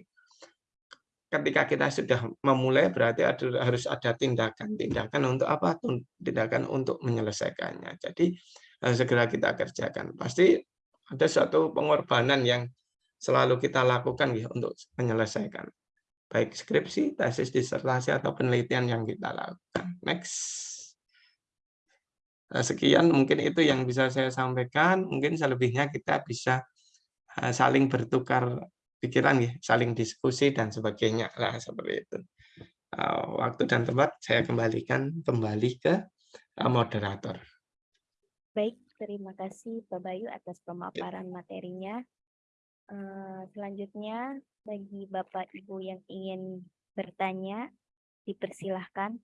ketika kita sudah memulai berarti ada, harus ada tindakan-tindakan untuk apa? Tindakan untuk menyelesaikannya. Jadi harus segera kita kerjakan. Pasti ada suatu pengorbanan yang selalu kita lakukan ya untuk menyelesaikan baik skripsi, tesis, disertasi atau penelitian yang kita lakukan. Next. Nah, sekian mungkin itu yang bisa saya sampaikan. Mungkin selebihnya kita bisa eh, saling bertukar pikiran ya, saling diskusi dan sebagainya lah seperti itu. Eh, waktu dan tempat saya kembalikan kembali ke eh, moderator. Baik, terima kasih Pak Bayu atas pemaparan materinya. Eh, selanjutnya bagi Bapak Ibu yang ingin bertanya, dipersilahkan.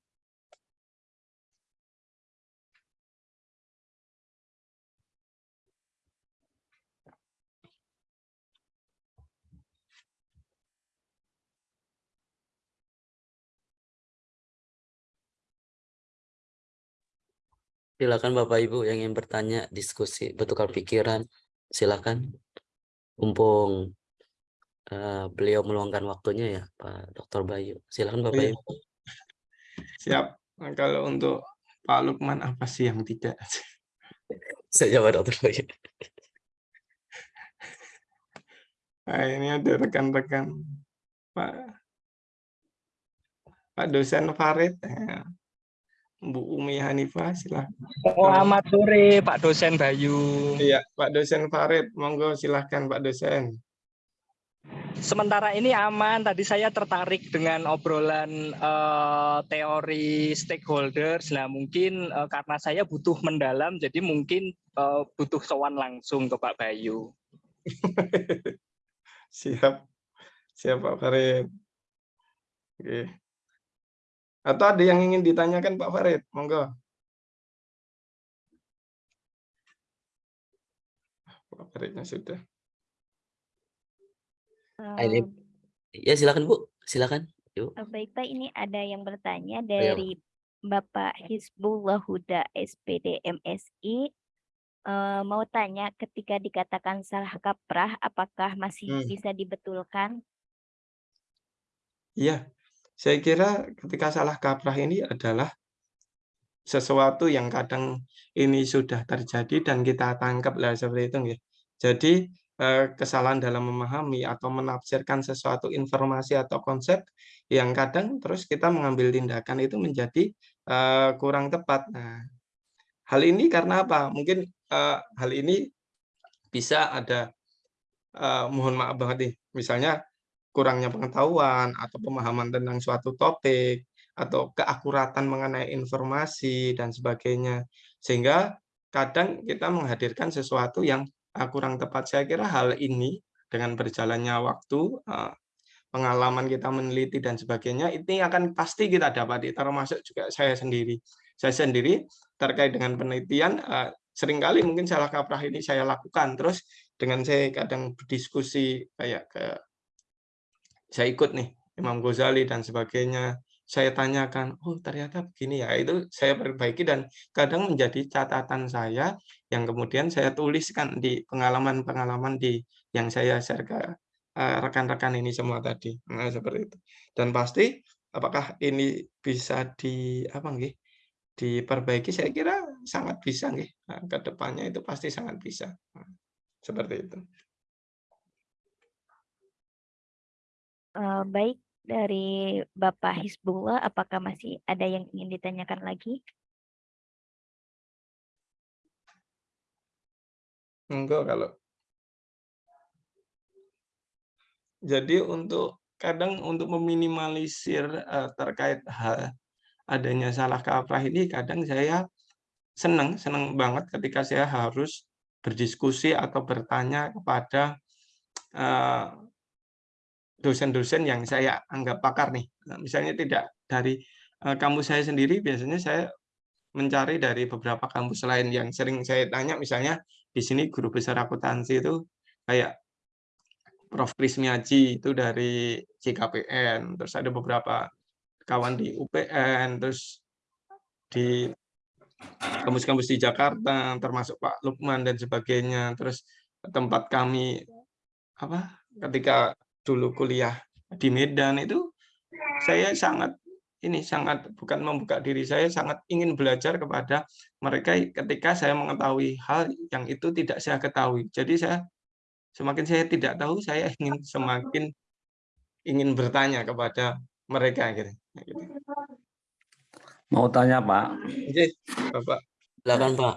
Silakan Bapak Ibu yang ingin bertanya, diskusi, bertukar pikiran, silakan. Mumpung uh, beliau meluangkan waktunya ya, Pak Dr. Bayu. Silakan Bapak Iya. Ibu. Siap. Nah, kalau untuk Pak Lukman apa sih yang tidak? Saya jawab Dr. Bayu. Nah, ini ada rekan-rekan Pak Pak dosen Farid. Nah, Bu Umi Hanifah, silahkan. Selamat sore Pak dosen Bayu. Iya, Pak dosen Farid, monggo silahkan Pak dosen. Sementara ini aman. Tadi saya tertarik dengan obrolan eh, teori stakeholders. Nah mungkin eh, karena saya butuh mendalam, jadi mungkin eh, butuh sowan langsung ke Pak Bayu. [laughs] Siap, siap Pak Farid. Oke. Atau ada yang ingin ditanyakan Pak Farid, monggo. Pak Faridnya sudah. Ah, Eh, ya silakan Bu, silakan. Yuk. Eh, Baik Pak, ini ada yang bertanya Oh, iya, dari Bapak Hizbullah Huda SPD MSI. Eh, mau tanya, ketika dikatakan salah kaprah, apakah masih Hmm. bisa dibetulkan? Iya, saya kira ketika salah kaprah ini adalah sesuatu yang kadang ini sudah terjadi dan kita tangkap lah seperti itu nggih. Jadi eh, kesalahan dalam memahami atau menafsirkan sesuatu informasi atau konsep yang kadang terus kita mengambil tindakan itu menjadi eh, kurang tepat. Nah, hal ini karena apa? Mungkin eh, hal ini bisa ada mohon maaf banget nih, misalnya kurangnya pengetahuan atau pemahaman tentang suatu topik atau keakuratan mengenai informasi dan sebagainya. Sehingga kadang kita menghadirkan sesuatu yang uh, kurang tepat. Saya kira hal ini dengan berjalannya waktu, uh, pengalaman kita meneliti dan sebagainya, ini akan pasti kita dapati, termasuk juga saya sendiri. Saya sendiri terkait dengan penelitian, uh, sering kali mungkin salah kaprah ini saya lakukan. Terus dengan saya kadang berdiskusi kayak ke saya ikut nih Imam Ghazali dan sebagainya, saya tanyakan, oh ternyata begini ya, itu saya perbaiki dan kadang menjadi catatan saya yang kemudian saya tuliskan di pengalaman-pengalaman di yang saya share ke eh, rekan-rekan ini semua tadi. Nah, seperti itu. Dan pasti apakah ini bisa di apa nggih? diperbaiki saya kira sangat bisa nggih. Nah, ke depannya itu pasti sangat bisa. Nah, seperti itu. Eh, baik, dari Bapak Hisbullah, apakah masih ada yang ingin ditanyakan lagi? Enggak kalau jadi untuk kadang untuk meminimalisir uh, terkait hal adanya salah kaprah ini kadang saya senang senang banget ketika saya harus berdiskusi atau bertanya kepada uh, dosen-dosen yang saya anggap pakar nih. Nah, misalnya tidak dari uh, kampus saya sendiri, biasanya saya mencari dari beberapa kampus lain yang sering saya tanya, misalnya di sini guru besar akuntansi itu kayak Prof. Krismiaji itu dari CKPN, terus ada beberapa kawan di UPN, terus di kampus-kampus di Jakarta, termasuk Pak Lukman dan sebagainya, terus tempat kami apa ketika dulu kuliah di Medan itu saya sangat ini sangat bukan membuka diri saya sangat ingin belajar kepada mereka ketika saya mengetahui hal yang itu tidak saya ketahui. Jadi saya semakin saya tidak tahu saya ingin semakin ingin bertanya kepada mereka gitu. gitu. Mau tanya Pak. Oke, Bapak. Silakan Pak.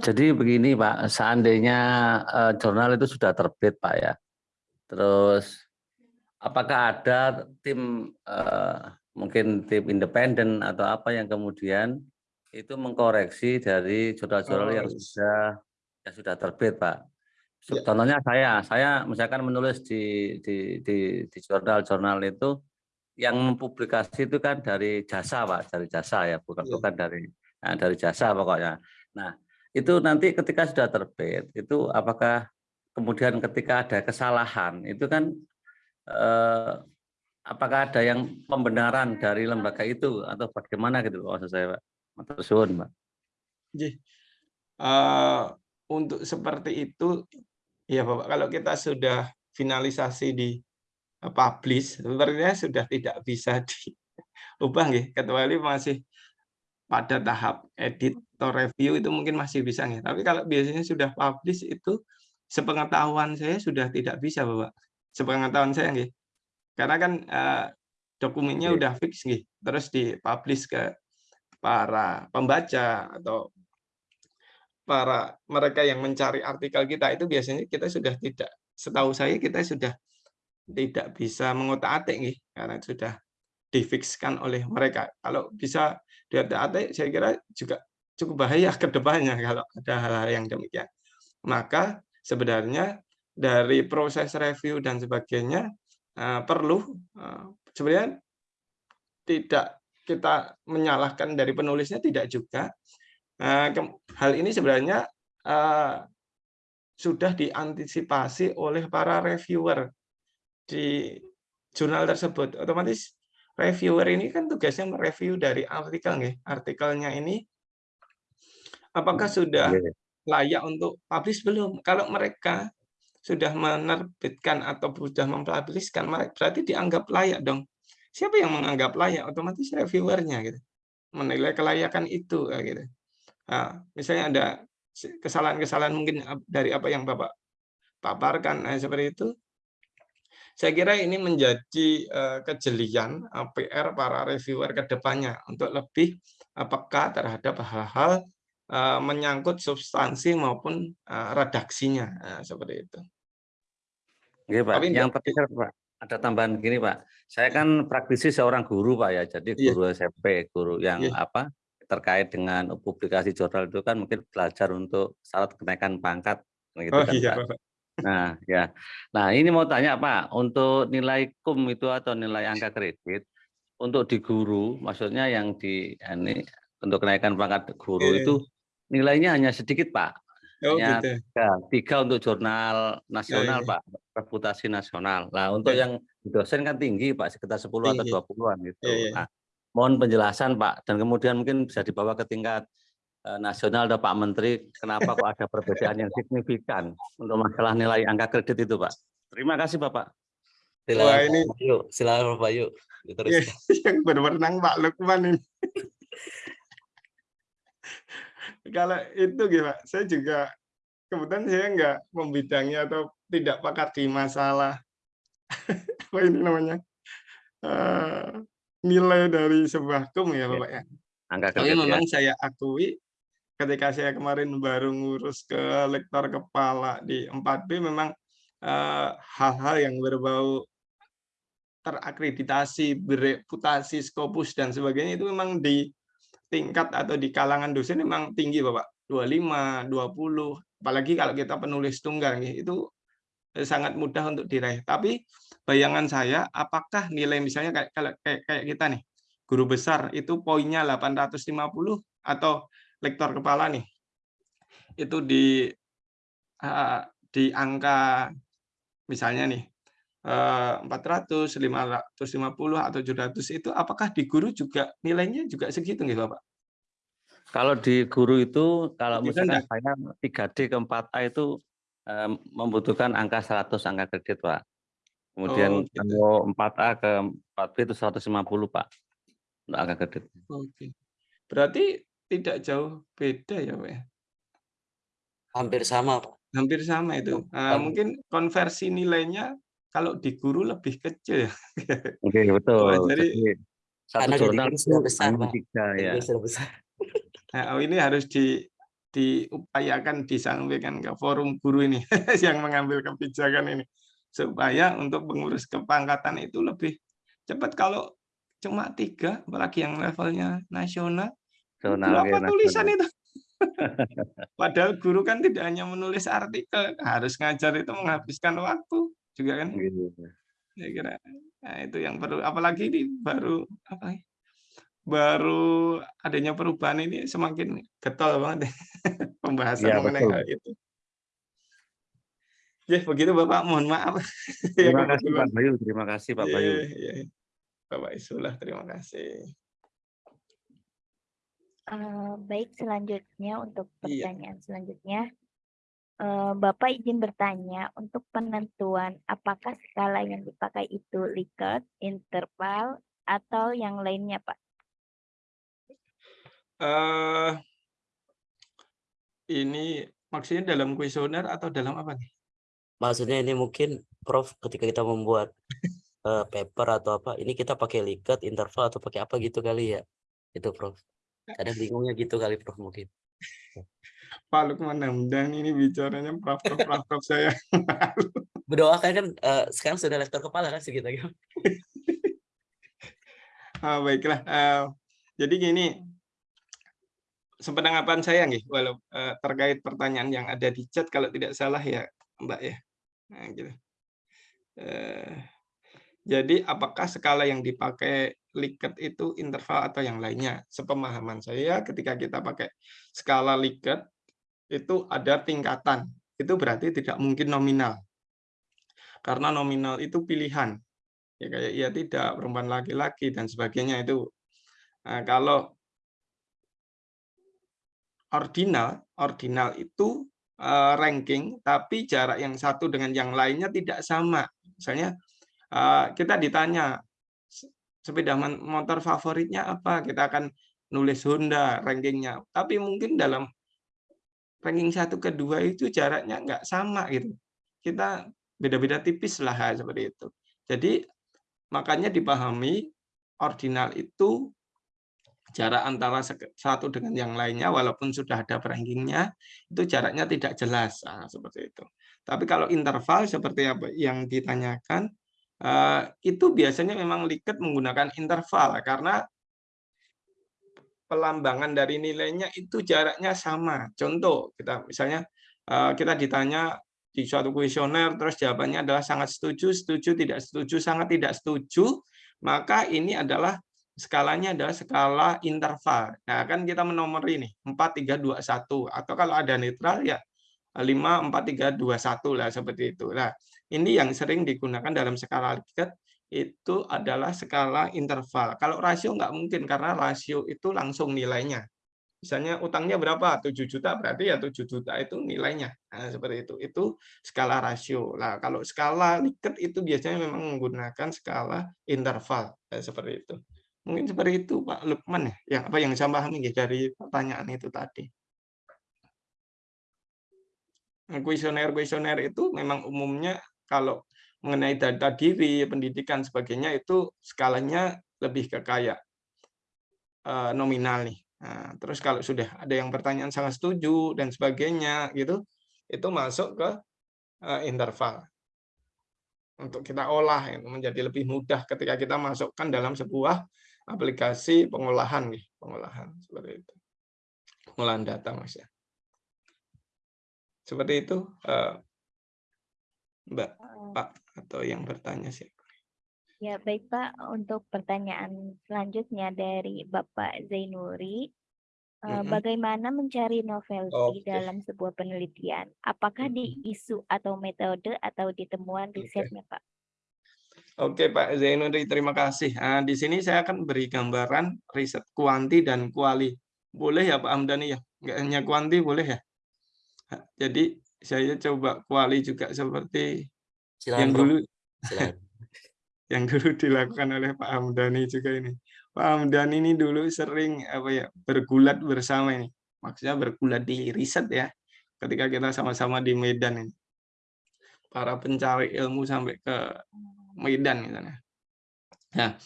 Jadi begini Pak, seandainya uh, jurnal itu sudah terbit Pak ya, Terus apakah ada tim uh, mungkin tim independen atau apa yang kemudian itu mengkoreksi dari jurnal-jurnal yang sudah yang sudah terbit, Pak. Ya. Contohnya saya, saya misalkan menulis di di di, di jurnal-jurnal itu yang mempublikasi itu kan dari jasa, Pak, dari jasa ya, bukan Ya. bukan dari nah, dari jasa pokoknya. Nah, itu nanti ketika sudah terbit, itu apakah kemudian ketika ada kesalahan itu kan eh, apakah ada yang pembenaran dari lembaga itu atau bagaimana gitu maksud saya Pak? Matur Pak. Eh, untuk seperti itu, ya Bapak, kalau kita sudah finalisasi di eh, publish, sebenarnya sudah tidak bisa [laughs] diubah nggih, kecuali masih pada tahap edit atau review itu mungkin masih bisa nih. Tapi kalau biasanya sudah publish itu sepengetahuan saya sudah tidak bisa, Bapak. Sepengetahuan saya nggih. Karena kan eh, dokumennya Oke. udah fix nggih, terus dipublish ke para pembaca atau para mereka yang mencari artikel kita itu biasanya kita sudah tidak setahu saya kita sudah tidak bisa mengotak-atik nggih karena sudah difikskan oleh mereka. Kalau bisa diotak-atik saya kira juga cukup bahaya ke depannya [laughs] kalau ada hal-hal yang demikian. Maka sebenarnya dari proses review dan sebagainya eh, perlu eh, sebenarnya tidak kita menyalahkan dari penulisnya tidak juga. Eh, hal ini sebenarnya sudah diantisipasi oleh para reviewer di jurnal tersebut. Otomatis reviewer ini kan tugasnya mereview dari artikel nih. Artikelnya ini apakah sudah Oke. Layak untuk publish belum? Kalau mereka sudah menerbitkan atau sudah mempublishkan, berarti dianggap layak dong. Siapa yang menganggap layak? Otomatis reviewernya gitu. Menilai kelayakan itu kayak gitu. Nah, misalnya ada kesalahan-kesalahan mungkin dari apa yang Bapak paparkan nah, seperti itu. Saya kira ini menjadi eh, kejelian PR para reviewer ke depannya untuk lebih peka terhadap hal-hal menyangkut substansi maupun eh, redaksinya Nah, seperti itu. Oke Pak, Tapi yang terakhir Pak, ada tambahan gini Pak. Saya kan praktisi seorang guru Pak ya, jadi Iya. guru SMP, guru yang Iya. apa terkait dengan publikasi jurnal itu kan mungkin belajar untuk syarat kenaikan pangkat gitu Oh kan iya, Pak. Bapak. Nah ya, nah ini mau tanya Pak, untuk nilai kum itu atau nilai angka kredit untuk di guru, maksudnya yang di ini untuk kenaikan pangkat guru Iya. itu nilainya hanya sedikit Pak. Oh Hanya gitu. tiga, tiga untuk jurnal nasional iya. Pak, reputasi nasional. Nah untuk Iya. yang dosen kan tinggi Pak, sekitar 10 atau Tinggi. 20-an gitu. Iya, iya. Nah, mohon penjelasan Pak, dan kemudian mungkin bisa dibawa ke tingkat eh, nasional atau Pak Menteri, kenapa kok ada perbedaan yang signifikan untuk masalah nilai angka kredit itu Pak. Terima kasih Bapak. Wah, Silakan ini- Pak Bayu, silakan Pak Bayu. Iya, Diteruskan. [laughs] yang berwenang Pak Lukman ini. [laughs] Kalau itu Pak, saya juga kebetulan saya nggak membidangi atau tidak pakar di masalah [laughs] apa ini namanya eh, nilai dari sebuah kum ya. Bapak ya. Angka Tapi kredit ya. memang saya akui ketika saya kemarin baru ngurus ke lektor kepala di 4B memang eh, hal-hal yang berbau terakreditasi, bereputasi, skopus dan sebagainya itu memang di tingkat atau di kalangan dosen memang tinggi Bapak. 25, 20, apalagi kalau kita penulis tunggal itu eh, sangat mudah untuk diraih. Tapi bayangan saya apakah nilai misalnya kayak kayak, kayak kita nih, guru besar itu poinnya 850 atau lektor kepala nih. Itu di eh, di angka misalnya nih 400, 550 atau 700 itu apakah di guru juga nilainya juga segitu nih Bapak? Kalau di guru itu, kalau Bisa misalkan saya 3D ke 4A itu eh, membutuhkan angka 100 angka kredit, Pak. Kemudian Oh, gitu. kalau 4A ke 4B itu 150, Pak. Untuk angka kredit. Oke. Berarti tidak jauh beda ya, Pak. ya? Hampir sama Pak. Hampir sama itu. Nah, mungkin konversi nilainya kalau di guru lebih kecil ya. [laughs] Oke, betul. Wah, jadi Jadi satu jurnal itu sudah besar, Pak. tiga ya. Sudah besar. nah, ini harus di diupayakan disampaikan ke forum guru ini [laughs] yang mengambil kebijakan ini supaya untuk pengurus kepangkatan itu lebih cepat kalau cuma tiga apalagi yang levelnya nasional berapa ya, tulisan nasional. itu [laughs] padahal guru kan tidak hanya menulis artikel harus ngajar itu menghabiskan waktu juga kan saya kira nah, itu yang perlu apalagi ini baru apa ya, baru adanya perubahan ini semakin getol banget ya, [laughs] pembahasan Iya, mengenai betul. hal itu. Ya begitu Bapak, mohon maaf. [laughs] Ya, Terima kasih. Pak Bayu, terima kasih Pak Iya, Bayu. iya. Bapak Isulah, terima kasih. Eh, baik, selanjutnya untuk Iya. pertanyaan selanjutnya, eh, Bapak izin bertanya untuk penentuan apakah skala yang dipakai itu Likert, interval, atau yang lainnya, Pak? eh ini maksudnya dalam kuesioner atau dalam apa nih? Maksudnya ini mungkin Prof ketika kita membuat eh, paper atau apa, ini kita pakai liket, interval atau pakai apa gitu kali ya? Itu Prof. Kadang bingungnya gitu kali Prof mungkin. Pak Lukman Hamdan ini bicaranya prof prof prof, prof saya. Berdoakan kan eh, sekarang sudah lektor kepala kan segitu [laughs] gitu. Ah, baiklah. Eh, jadi gini, sepenanggapan saya nih, walau eh, terkait pertanyaan yang ada di chat, kalau tidak salah ya, Mbak ya. Nah, gitu. Eh, jadi apakah skala yang dipakai Likert itu interval atau yang lainnya? Sepemahaman saya, ketika kita pakai skala Likert itu ada tingkatan. Itu berarti tidak mungkin nominal. Karena nominal itu pilihan ya kayak iya tidak perempuan laki-laki dan sebagainya itu Nah, kalau ordinal, ordinal itu uh, ranking, tapi jarak yang satu dengan yang lainnya tidak sama. Misalnya uh, kita ditanya sepeda motor favoritnya apa, kita akan nulis Honda rankingnya. Tapi mungkin dalam ranking satu kedua itu jaraknya nggak sama gitu. Kita beda-beda tipis lah seperti itu. Jadi makanya dipahami ordinal itu jarak antara satu dengan yang lainnya walaupun sudah ada rankingnya itu jaraknya tidak jelas nah, seperti itu. Tapi kalau interval seperti apa yang ditanyakan eh, itu biasanya memang liket menggunakan interval karena pelambangan dari nilainya itu jaraknya sama. Contoh kita misalnya eh, kita ditanya di suatu kuesioner terus jawabannya adalah sangat setuju, setuju, tidak setuju, sangat tidak setuju, maka ini adalah skalanya adalah skala interval. Nah, kan kita menomori ini 4 3 2 1 atau kalau ada netral ya 5 4 3 2 1 lah seperti itu. Nah, ini yang sering digunakan dalam skala Likert itu adalah skala interval. Kalau rasio nggak mungkin karena rasio itu langsung nilainya. Misalnya utangnya berapa? 7 juta, berarti ya 7 juta itu nilainya. Nah, seperti itu. Itu skala rasio. Nah, kalau skala Likert itu biasanya memang menggunakan skala interval. Nah, seperti itu. Mungkin seperti itu Pak Lukman ya, yang apa yang saya pahami ya dari pertanyaan itu tadi. Kuesioner-kuesioner itu memang umumnya kalau mengenai data diri, pendidikan sebagainya itu skalanya lebih ke kayak uh, nominal nih. Nah, terus kalau sudah ada yang pertanyaan sangat setuju dan sebagainya gitu, itu masuk ke uh, interval untuk kita olah itu menjadi lebih mudah ketika kita masukkan dalam sebuah aplikasi pengolahan nih, pengolahan seperti itu. Pengolahan data Mas ya. Seperti itu eh, Mbak. Pak atau yang bertanya sih. Ya, baik Pak. Untuk pertanyaan selanjutnya dari Bapak Zainuri, Mm-mm. bagaimana mencari novelty Oke. dalam sebuah penelitian? Apakah di isu atau metode atau di temuan Oke. risetnya, Pak? Oke Pak Zainuri, terima kasih. Nah, di sini saya akan beri gambaran riset kuanti dan kuali. Boleh ya Pak Hamdani ya? Nggak hanya kuanti boleh ya? Jadi saya coba kuali juga seperti Silakan, yang dulu Silakan. [laughs] yang dulu dilakukan [laughs] oleh Pak Hamdani juga ini. Pak Hamdani ini dulu sering apa ya bergulat bersama ini. Maksudnya bergulat di riset ya. Ketika kita sama-sama di Medan ini. Para pencari ilmu sampai ke Medan misalnya. Nah,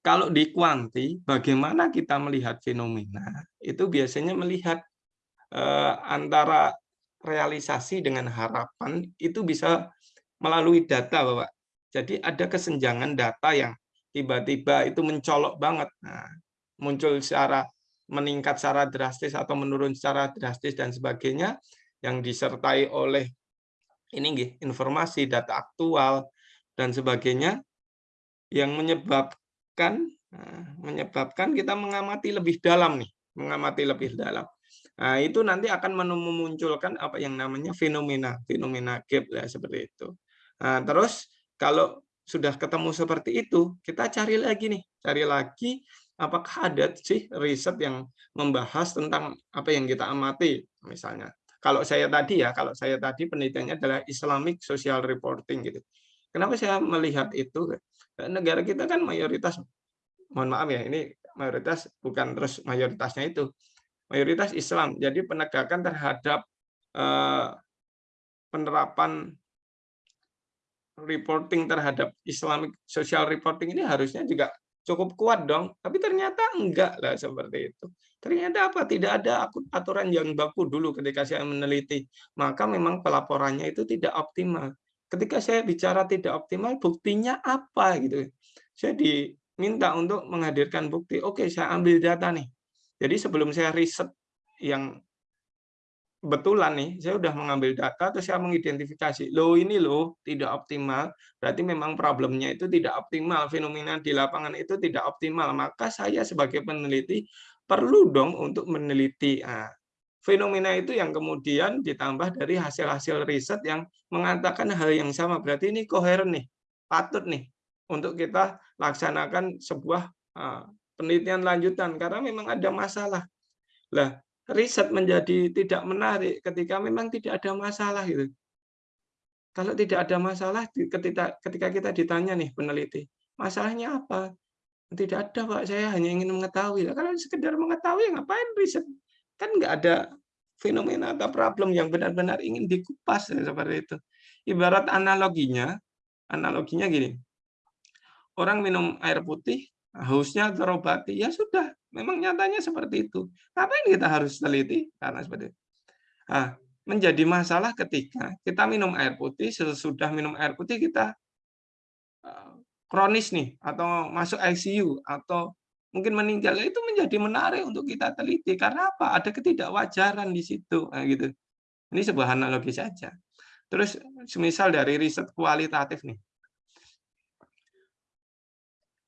kalau di kuanti bagaimana kita melihat fenomena? Itu biasanya melihat eh, antara realisasi dengan harapan itu bisa melalui data, Bapak. Jadi ada kesenjangan data yang tiba-tiba itu mencolok banget. Nah, muncul secara meningkat secara drastis atau menurun secara drastis dan sebagainya yang disertai oleh ini nggih, informasi data aktual dan sebagainya yang menyebabkan nah, menyebabkan kita mengamati lebih dalam nih, mengamati lebih dalam. Nah, itu nanti akan memunculkan apa yang namanya fenomena, fenomena gap ya seperti itu. Nah, terus kalau sudah ketemu seperti itu, kita cari lagi nih, cari lagi apakah ada sih riset yang membahas tentang apa yang kita amati misalnya. Kalau saya tadi ya, kalau saya tadi penelitiannya adalah Islamic Social Reporting gitu. Kenapa saya melihat itu? Negara kita kan mayoritas, mohon maaf ya, ini mayoritas bukan terus mayoritasnya itu, mayoritas Islam. Jadi penegakan terhadap eh, penerapan reporting terhadap Islamic social reporting ini harusnya juga cukup kuat dong. Tapi ternyata enggak lah seperti itu. Ternyata apa? Tidak ada aturan yang baku dulu ketika saya meneliti. Maka memang pelaporannya itu tidak optimal. Ketika saya bicara tidak optimal, buktinya apa gitu. Saya diminta untuk menghadirkan bukti. Oke, saya ambil data nih. Jadi sebelum saya riset yang betulan nih, saya udah mengambil data terus saya mengidentifikasi. Loh ini loh tidak optimal, berarti memang problemnya itu tidak optimal, fenomena di lapangan itu tidak optimal. Maka saya sebagai peneliti perlu dong untuk meneliti nah, fenomena itu yang kemudian ditambah dari hasil-hasil riset yang mengatakan hal yang sama. Berarti ini koheren nih, patut nih untuk kita laksanakan sebuah uh, penelitian lanjutan karena memang ada masalah. Lah, riset menjadi tidak menarik ketika memang tidak ada masalah gitu. Kalau tidak ada masalah ketika ketika kita ditanya nih peneliti, masalahnya apa? Tidak ada Pak, saya hanya ingin mengetahui. Kalau sekedar mengetahui ngapain riset? Kan nggak ada fenomena atau problem yang benar-benar ingin dikupas ya, seperti itu. Ibarat analoginya, analoginya gini. Orang minum air putih, hausnya terobati, ya sudah, memang nyatanya seperti itu. Ngapain kita harus teliti? Karena seperti itu. Nah, menjadi masalah ketika kita minum air putih, sesudah minum air putih kita eh, kronis nih, atau masuk ICU, atau mungkin meninggal, itu menjadi menarik untuk kita teliti. Karena apa? Ada ketidakwajaran di situ. Nah, gitu. Ini sebuah analogi saja. Terus, semisal dari riset kualitatif nih.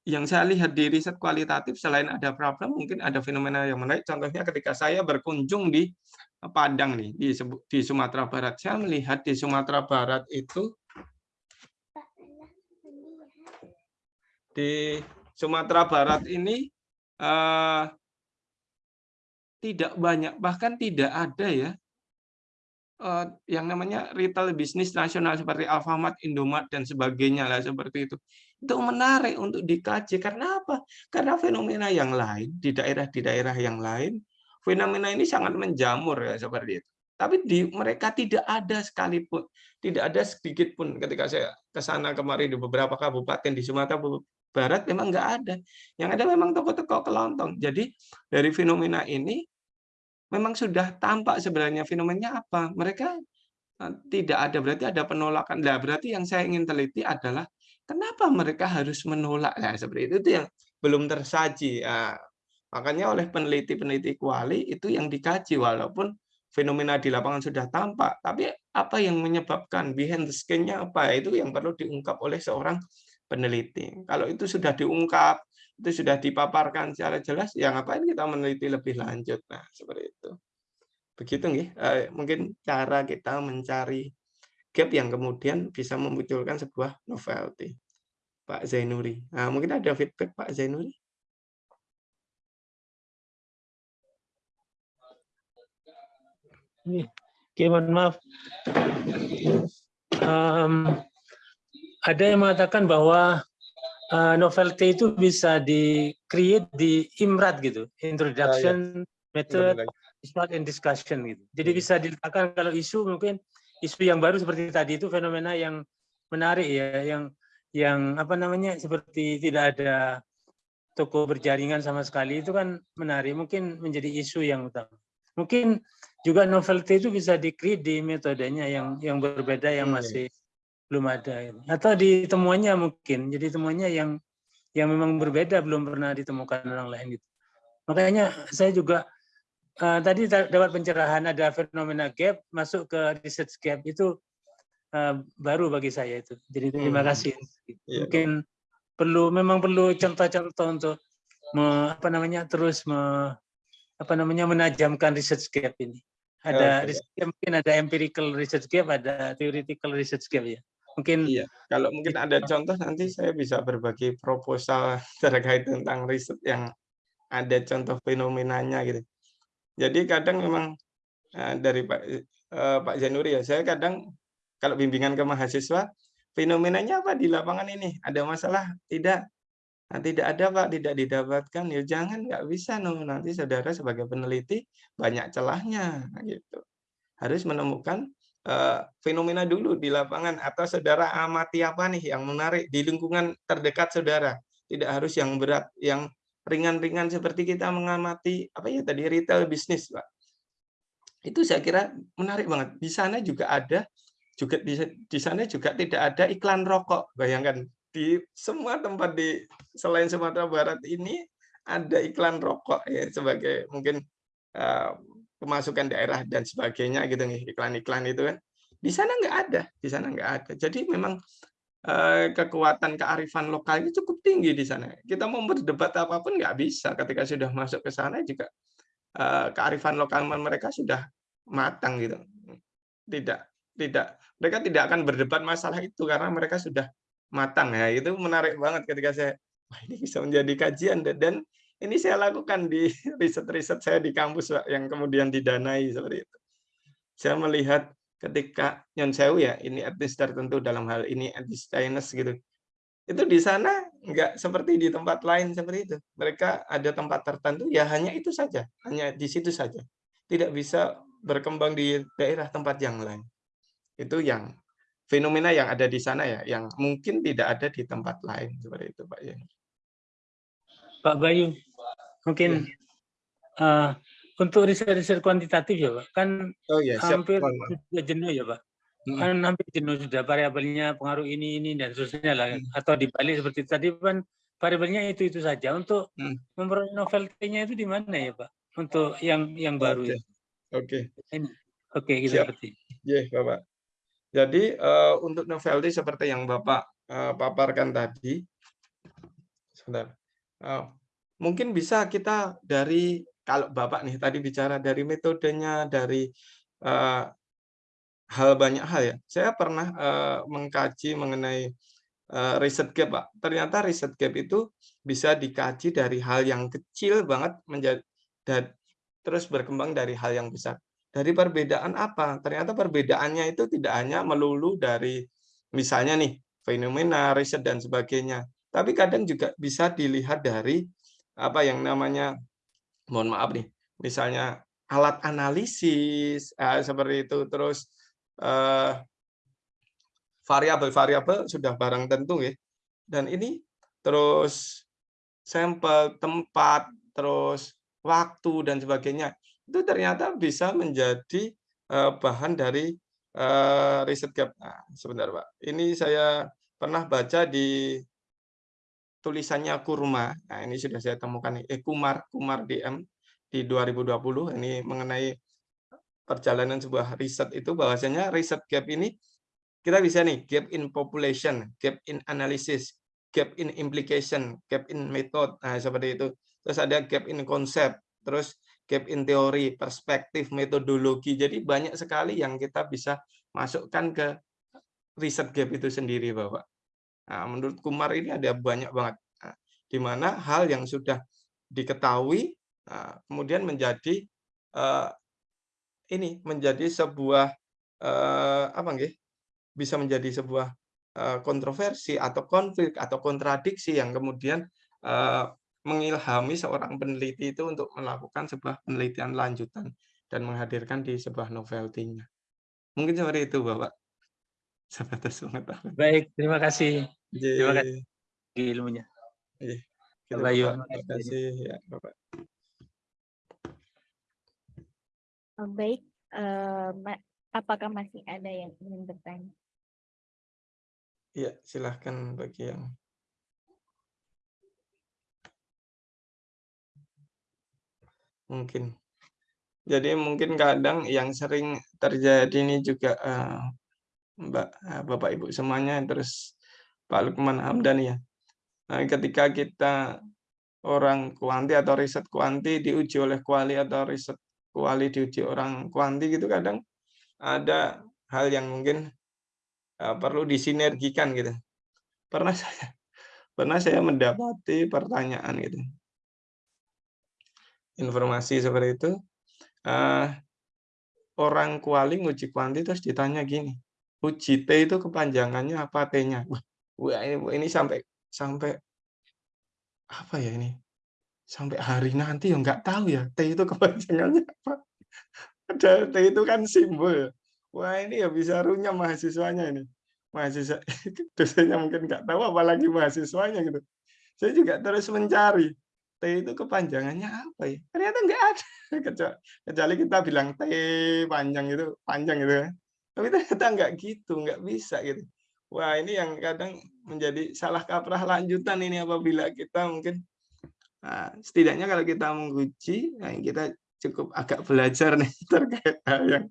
Yang saya lihat di riset kualitatif, selain ada problem, mungkin ada fenomena yang menarik. Contohnya ketika saya berkunjung di Padang nih di di Sumatera Barat. Saya melihat di Sumatera Barat itu di Sumatera Barat ini uh, tidak banyak bahkan tidak ada ya uh, yang namanya retail bisnis nasional seperti Alfamart, Indomart dan sebagainya lah seperti itu. Itu menarik untuk dikaji karena apa? Karena fenomena yang lain di daerah di daerah yang lain fenomena ini sangat menjamur ya seperti itu. Tapi di mereka tidak ada sekalipun, tidak ada sedikit pun ketika saya ke sana kemarin di beberapa kabupaten di Sumatera Barat memang nggak ada. Yang ada memang toko-toko kelontong. Jadi dari fenomena ini memang sudah tampak sebenarnya fenomenanya apa. Mereka eh, tidak ada, berarti ada penolakan. Nah, berarti yang saya ingin teliti adalah kenapa mereka harus menolak. Nah, seperti itu, itu yang belum tersaji. Nah, Makanya oleh peneliti-peneliti kuali itu yang dikaji walaupun fenomena di lapangan sudah tampak, tapi apa yang menyebabkan behind the scene-nya apa itu yang perlu diungkap oleh seorang peneliti. Kalau itu sudah diungkap, itu sudah dipaparkan secara jelas, ya ngapain kita meneliti lebih lanjut. Nah, seperti itu. Begitu nih, eh, mungkin cara kita mencari gap yang kemudian bisa memunculkan sebuah novelty. Pak Zainuri. Nah, mungkin ada feedback Pak Zainuri? Oke, mohon maaf. Um, ada yang mengatakan bahwa uh, novelty itu bisa di create di imrat gitu, introduction, ya, ya. method, start and discussion gitu. Jadi bisa diletakkan kalau isu mungkin isu yang baru seperti tadi itu fenomena yang menarik ya, yang yang apa namanya seperti tidak ada toko berjaringan sama sekali itu kan menarik, mungkin menjadi isu yang utama. Mungkin juga novelty itu bisa di di metodenya yang yang berbeda yang iya, masih belum ada. Atau di temuannya mungkin jadi temuannya yang yang memang berbeda belum pernah ditemukan orang lain gitu. Makanya saya juga uh, tadi dapat pencerahan ada fenomena gap masuk ke research gap itu uh, baru bagi saya itu jadi terima hmm. kasih iya, mungkin perlu memang perlu contoh-contoh untuk me, apa namanya terus me, apa namanya menajamkan research gap ini ada okay. research gap, mungkin ada empirical research gap, ada theoretical research gap ya. Mungkin iya. Kalau mungkin ada contoh nanti saya bisa berbagi proposal [laughs] terkait tentang riset yang ada contoh fenomenanya gitu. Jadi kadang memang eh, dari Pak uh, Pak Januri ya, saya kadang kalau bimbingan ke mahasiswa fenomenanya apa di lapangan ini? Ada masalah? Tidak. Nah, tidak ada Pak, tidak didapatkan. Ya jangan, nggak bisa no. Nanti saudara sebagai peneliti banyak celahnya gitu. Harus menemukan uh, fenomena dulu di lapangan atau saudara amati apa nih yang menarik di lingkungan terdekat saudara. Tidak harus yang berat, yang ringan-ringan seperti kita mengamati apa ya tadi retail bisnis, Pak. Itu saya kira menarik banget. Di sana juga ada juga di, di sana juga tidak ada iklan rokok. Bayangkan di semua tempat di selain Sumatera Barat ini ada iklan rokok ya sebagai mungkin uh, pemasukan daerah dan sebagainya gitu nih iklan-iklan itu kan di sana nggak ada di sana nggak ada jadi memang kekuatan kearifan lokal itu cukup tinggi di sana. Kita mau berdebat apa pun nggak bisa. Ketika sudah masuk ke sana juga uh, kearifan lokal mereka sudah matang gitu. Tidak tidak mereka tidak akan berdebat masalah itu karena mereka sudah matang. Ya itu menarik banget ketika saya wah ini bisa menjadi kajian dan Ini saya lakukan di [laughs] riset-riset saya di kampus yang kemudian didanai seperti itu. Saya melihat ketika Nyon Sewu ya, ini etnis tertentu dalam hal ini etnis Chinese gitu. Itu di sana enggak seperti di tempat lain seperti itu. Mereka ada tempat tertentu ya hanya itu saja, hanya di situ saja. Tidak bisa berkembang di daerah tempat yang lain. Itu yang fenomena yang ada di sana ya, yang mungkin tidak ada di tempat lain seperti itu Pak ya. Pak Bayu, mungkin uh, untuk riset-riset kuantitatif ya Pak, kan oh, ya, siap. hampir sudah jenuh ya Pak. Hmm. Kan hampir jenuh sudah variabelnya pengaruh ini ini dan seterusnya lah. Hmm. Atau dibalik seperti tadi kan variabelnya itu itu saja. Untuk hmm. memperoleh novelty-nya itu di mana ya Pak? Untuk yang yang baru itu. Oke. Ini. Oke, kita Siap. seperti. Ya, Bapak. Jadi uh, untuk novelty seperti yang Bapak uh, paparkan tadi, sebentar. Uh, mungkin bisa kita dari kalau Bapak nih tadi bicara dari metodenya, dari uh, hal banyak hal ya. Saya pernah uh, mengkaji mengenai uh, riset gap, Pak. Ternyata riset gap itu bisa dikaji dari hal yang kecil banget menjadi dan terus berkembang dari hal yang besar. Dari perbedaan apa? Ternyata perbedaannya itu tidak hanya melulu dari misalnya nih fenomena, riset dan sebagainya. Tapi kadang juga bisa dilihat dari apa yang namanya mohon maaf nih misalnya alat analisis eh, seperti itu terus variabel-variabel eh, sudah barang tentu ya. Dan ini terus sampel tempat terus waktu dan sebagainya itu ternyata bisa menjadi eh, bahan dari eh, riset gap. Nah, sebentar pak. Ini saya pernah baca di tulisannya Kurma. Nah, ini sudah saya temukan eh Kumar Kumar DM di 2020 ini mengenai perjalanan sebuah riset itu bahwasanya riset gap ini kita bisa nih gap in population, gap in analysis, gap in implication, gap in method. Nah, seperti itu. Terus ada gap in konsep, terus gap in teori, perspektif, metodologi. Jadi banyak sekali yang kita bisa masukkan ke riset gap itu sendiri, Bapak. Nah, menurut Kumar ini ada banyak banget, nah, di mana hal yang sudah diketahui nah, kemudian menjadi uh, ini menjadi sebuah uh, apa nggih? bisa menjadi sebuah uh, kontroversi atau konflik atau kontradiksi yang kemudian uh, mengilhami seorang peneliti itu untuk melakukan sebuah penelitian lanjutan dan menghadirkan di sebuah novelty-nya. Mungkin seperti itu, Bapak. Sebatas pengetahuan. Baik, terima kasih. Terima kasih Ye. ilmunya. Iya. Gitu, Bapak Yu. Bapak. Terima kasih ya, Bapak. Oh, baik, eh, ma- apakah masih ada yang ingin bertanya? Iya, silahkan bagi yang mungkin. Jadi mungkin kadang yang sering terjadi ini juga eh, Mbak eh, Bapak Ibu semuanya terus Pak Lukman Hamdan ya. Nah, ketika kita orang kuanti atau riset kuanti diuji oleh kuali atau riset kuali diuji orang kuanti gitu kadang ada hal yang mungkin uh, perlu disinergikan gitu. Pernah saya pernah saya mendapati pertanyaan gitu. Informasi seperti itu uh, orang kuali nguji kuanti terus ditanya gini, uji T itu kepanjangannya apa T-nya? Wah, ini, ini sampai sampai apa ya ini? Sampai hari nanti ya nggak tahu ya T itu kepanjangannya [laughs] apa. Ada T itu kan simbol. ya. Wah, ini ya bisa runyam mahasiswanya ini. Mahasiswa [laughs] dosennya mungkin nggak tahu apalagi mahasiswanya gitu. Saya juga terus mencari T itu kepanjangannya apa ya? Ternyata nggak ada. [laughs] Kecuali kita bilang T panjang itu panjang gitu ya. Tapi ternyata nggak gitu, nggak bisa gitu. Wah ini yang kadang menjadi salah kaprah lanjutan ini apabila kita mungkin nah, setidaknya kalau kita menguji, nah kita cukup agak belajar nih [laughs] terkait hal yang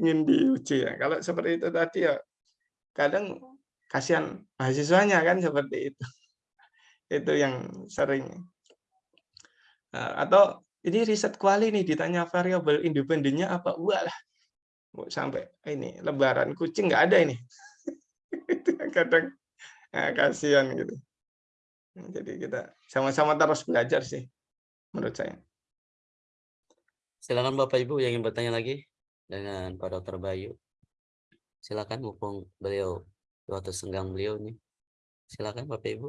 ingin diuji ya. Kalau seperti itu tadi ya kadang kasihan mahasiswanya kan seperti itu. [laughs] Itu yang sering. Nah, atau ini riset kuali nih ditanya variabel independennya apa? Wah sampai ini lebaran kucing nggak ada ini [laughs] itu kadang nah, kasihan gitu jadi kita sama-sama terus belajar sih menurut saya. Silakan Bapak Ibu yang ingin bertanya lagi dengan Pak Dr. Bayu. Silakan mumpung beliau waktu senggang beliau nih. Silakan Bapak Ibu.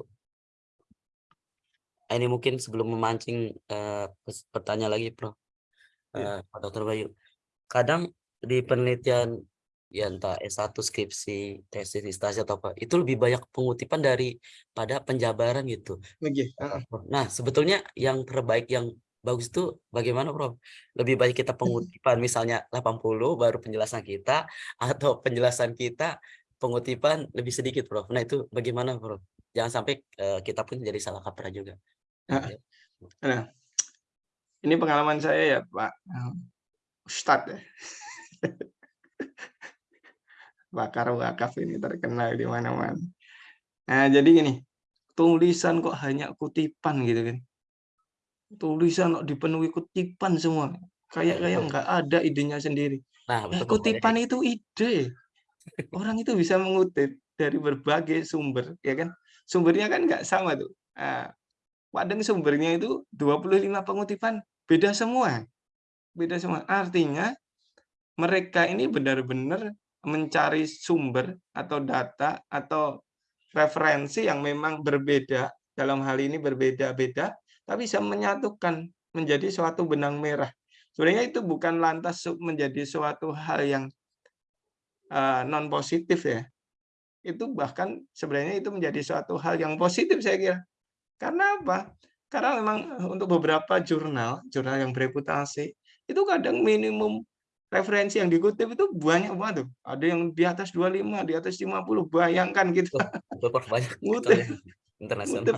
Ah, Ini mungkin sebelum memancing eh, pes- pertanyaan lagi, Prof. Iya. Eh, Pak Dr. Bayu. Kadang di penelitian ya entah S1 skripsi, tesis, distasi atau apa, itu lebih banyak pengutipan daripada penjabaran gitu. Prof. Nah, sebetulnya yang terbaik yang bagus itu bagaimana, Prof? Lebih baik kita pengutipan misalnya 80 baru penjelasan kita atau penjelasan kita pengutipan lebih sedikit, Prof. Nah, itu bagaimana, Prof? Jangan sampai eh, kita pun jadi salah kaprah juga. Ah. Nah, ini pengalaman saya ya Pak Ustadz ya. [laughs] Bakar wakaf ini terkenal di mana-mana. Nah, jadi gini, tulisan kok hanya kutipan gitu kan. Tulisan kok dipenuhi kutipan semua. Kayak kayak nggak ada idenya sendiri. Nah, betul, kutipan itu ide. Orang itu bisa mengutip dari berbagai sumber, ya kan? Sumbernya kan nggak sama tuh. Nah, kadang sumbernya itu 25 pengutipan, beda semua. Beda semua. Artinya mereka ini benar-benar mencari sumber atau data atau referensi yang memang berbeda, dalam hal ini berbeda-beda, tapi bisa menyatukan menjadi suatu benang merah. Sebenarnya itu bukan lantas menjadi suatu hal yang eh, non positif ya. Itu bahkan sebenarnya itu menjadi suatu hal yang positif saya kira. Karena apa? Karena memang untuk beberapa jurnal, jurnal yang bereputasi, itu kadang minimum referensi yang dikutip itu banyak banget tuh. Ada yang di atas 25, di atas 50, bayangkan gitu. [laughs] Ngutip. ya. internasional. Ngutip.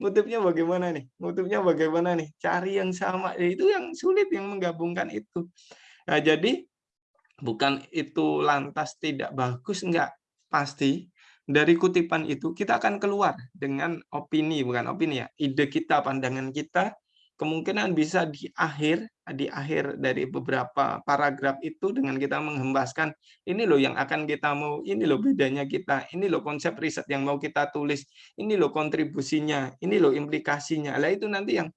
Ngutipnya bagaimana nih? Ngutipnya bagaimana nih? Cari yang sama. Ya, Itu yang sulit yang menggabungkan itu. Nah, jadi bukan itu lantas tidak bagus enggak pasti dari kutipan itu kita akan keluar dengan opini bukan opini ya ide kita pandangan kita kemungkinan bisa di akhir di akhir dari beberapa paragraf itu dengan kita menghembaskan ini loh yang akan kita mau ini loh bedanya kita ini loh konsep riset yang mau kita tulis ini loh kontribusinya ini loh implikasinya lah itu nanti yang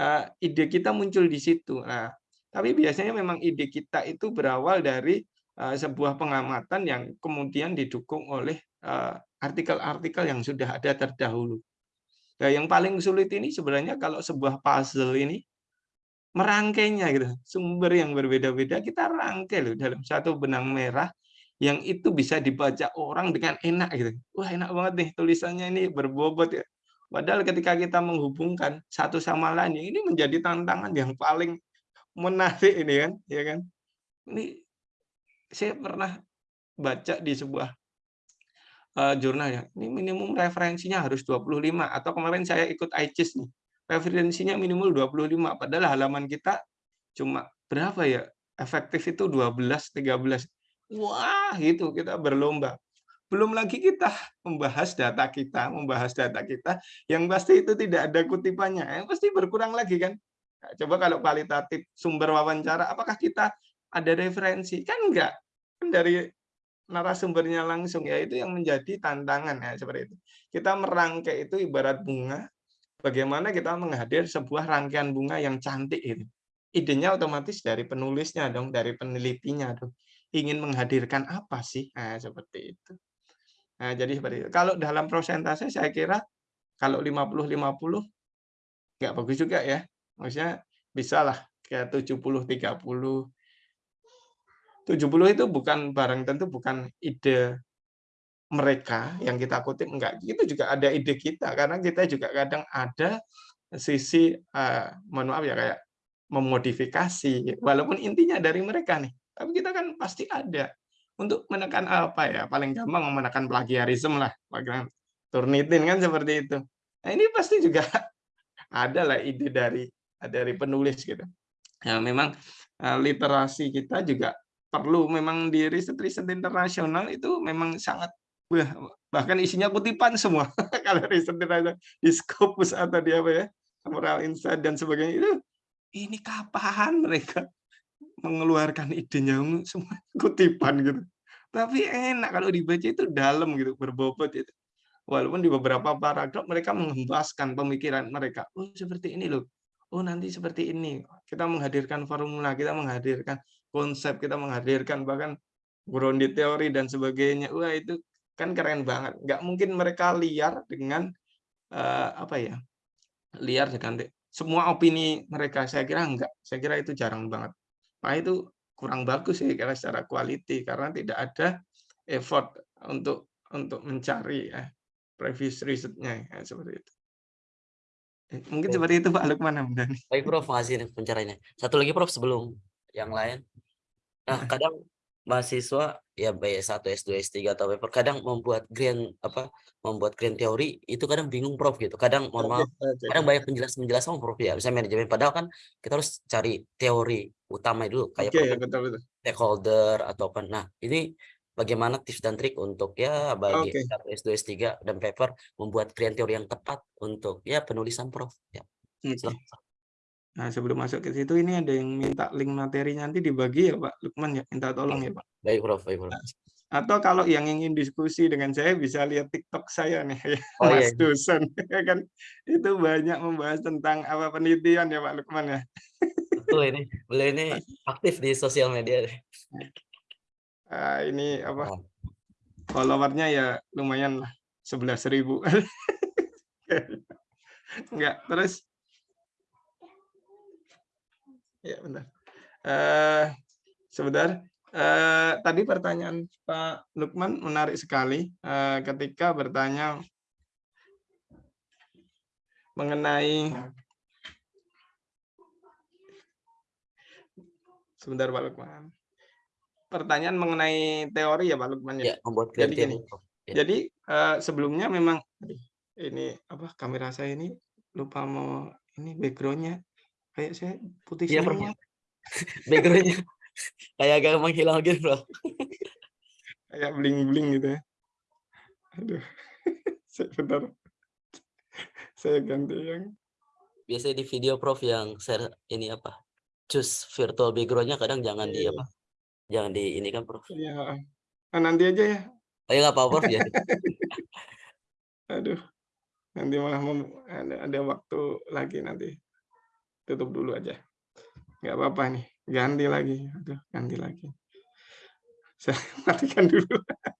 eh, ide kita muncul di situ nah tapi biasanya memang ide kita itu berawal dari eh, sebuah pengamatan yang kemudian didukung oleh eh, artikel-artikel yang sudah ada terdahulu. Nah, yang paling sulit ini sebenarnya kalau sebuah puzzle ini merangkainya gitu. Sumber yang berbeda-beda kita rangkai loh dalam satu benang merah yang itu bisa dibaca orang dengan enak gitu. Wah, enak banget nih tulisannya ini berbobot ya. Padahal ketika kita menghubungkan satu sama lain ini menjadi tantangan yang paling menarik ini kan, ya kan? Ini saya pernah baca di sebuah eh, jurnal ya. Ini minimum referensinya harus 25 atau kemarin saya ikut ICIS nih. Referensinya minimal 25 padahal halaman kita cuma berapa ya? Efektif itu 12 13. Wah, gitu kita berlomba. Belum lagi kita membahas data kita, membahas data kita yang pasti itu tidak ada kutipannya. Yang pasti berkurang lagi kan? Nah, Coba kalau kualitatif sumber wawancara, apakah kita ada referensi? Kan enggak. Kan dari narasumbernya langsung ya itu yang menjadi tantangan ya seperti itu. Kita merangkai itu ibarat bunga. Bagaimana kita menghadir sebuah rangkaian bunga yang cantik itu. Idenya otomatis dari penulisnya dong, dari penelitinya dong. Ingin menghadirkan apa sih? Nah, seperti itu. Nah, jadi seperti itu. Kalau dalam prosentase saya kira kalau 50-50 nggak bagus juga ya. Maksudnya bisa lah kayak 70-30. 70 itu bukan barang tentu bukan ide mereka yang kita kutip enggak. Itu juga ada ide kita karena kita juga kadang ada sisi eh, mohon maaf ya kayak memodifikasi walaupun intinya dari mereka nih. Tapi kita kan pasti ada untuk menekan apa ya paling gampang menekan plagiarisme lah plagiarisme turnitin kan seperti itu. Nah ini pasti juga [laughs] ada lah ide dari dari penulis gitu. Ya memang eh, literasi kita juga perlu. Memang di riset-riset internasional itu memang sangat bahkan isinya kutipan semua. [laughs] Kalau riset di Scopus atau di apa ya Moral Insight dan sebagainya itu ini kapan mereka mengeluarkan idenya? Semua [laughs] kutipan gitu. Tapi enak kalau dibaca itu dalam gitu berbobot itu walaupun di beberapa paragraf mereka mengembaskan pemikiran mereka. Oh seperti ini loh. Oh nanti seperti ini. Kita menghadirkan formula, kita menghadirkan konsep, kita menghadirkan bahkan grounded teori dan sebagainya. Wah itu kan keren banget. Nggak mungkin mereka liar dengan uh, apa ya? Liar dengan semua opini mereka. Saya kira enggak. Saya kira itu jarang banget. Nah itu kurang bagus ya kira secara quality karena tidak ada effort untuk untuk mencari ya, previous risetnya ya, seperti itu. Eh, mungkin seperti itu Pak Lukman Hamdani. Baik Prof, makasih pencerahannya. Satu lagi Prof sebelum yang lain. Nah, [laughs] kadang mahasiswa ya baik S1, S2, S3 atau paper kadang membuat grand apa membuat grand teori itu kadang bingung Prof gitu. Kadang mohon maaf, kadang banyak penjelasan-penjelasan sama Prof ya, misalnya manajemen padahal kan kita harus cari teori utama dulu kayak Oke, Prof betul betul. stakeholder atau apa. Nah, ini bagaimana tips dan trik untuk ya bagi Oke. S1, S2, S3 dan paper membuat grand teori yang tepat untuk ya penulisan Prof. Ya, silakan. Nah, sebelum masuk ke situ ini ada yang minta link materi nanti dibagi ya Pak Lukman ya, minta tolong ya Pak. Baik Prof, baik Prof. Atau kalau yang ingin diskusi dengan saya bisa lihat TikTok saya nih, ya, Oh iya. Mas dosen. kan itu banyak membahas tentang apa penelitian ya Pak Lukman ya. Betul ini. Beliau ini aktif di sosial media. Ah, ini apa Nah, followernya ya lumayan lah 11.000. [laughs] Enggak, terus ya bentar. Eh sebentar. Eh, tadi pertanyaan Pak Lukman menarik sekali eh, ketika bertanya mengenai sebentar Pak Lukman. Pertanyaan mengenai teori ya Pak Lukman ya. ya membuat Jadi gini. Ya. Jadi eh, sebelumnya memang ini apa kamera saya ini lupa mau ini backgroundnya kayak saya putih Prof. semua. [laughs] Backgroundnya kayak agak menghilang gitu Prof. kayak bling-bling gitu ya. Aduh, [laughs] saya bentar. Saya ganti yang Biasanya di video Prof yang share ini apa? Choose virtual backgroundnya kadang jangan di Iya. apa? Jangan di ini kan Prof. ya. Nah, nanti aja ya. Oh ya nggak apa-apa Prof ya. [laughs] Aduh, nanti malah ada, ada waktu lagi nanti. Tutup dulu aja. Nggak apa-apa nih. Ganti lagi. Aduh, ganti lagi. Saya [laughs] matikan dulu.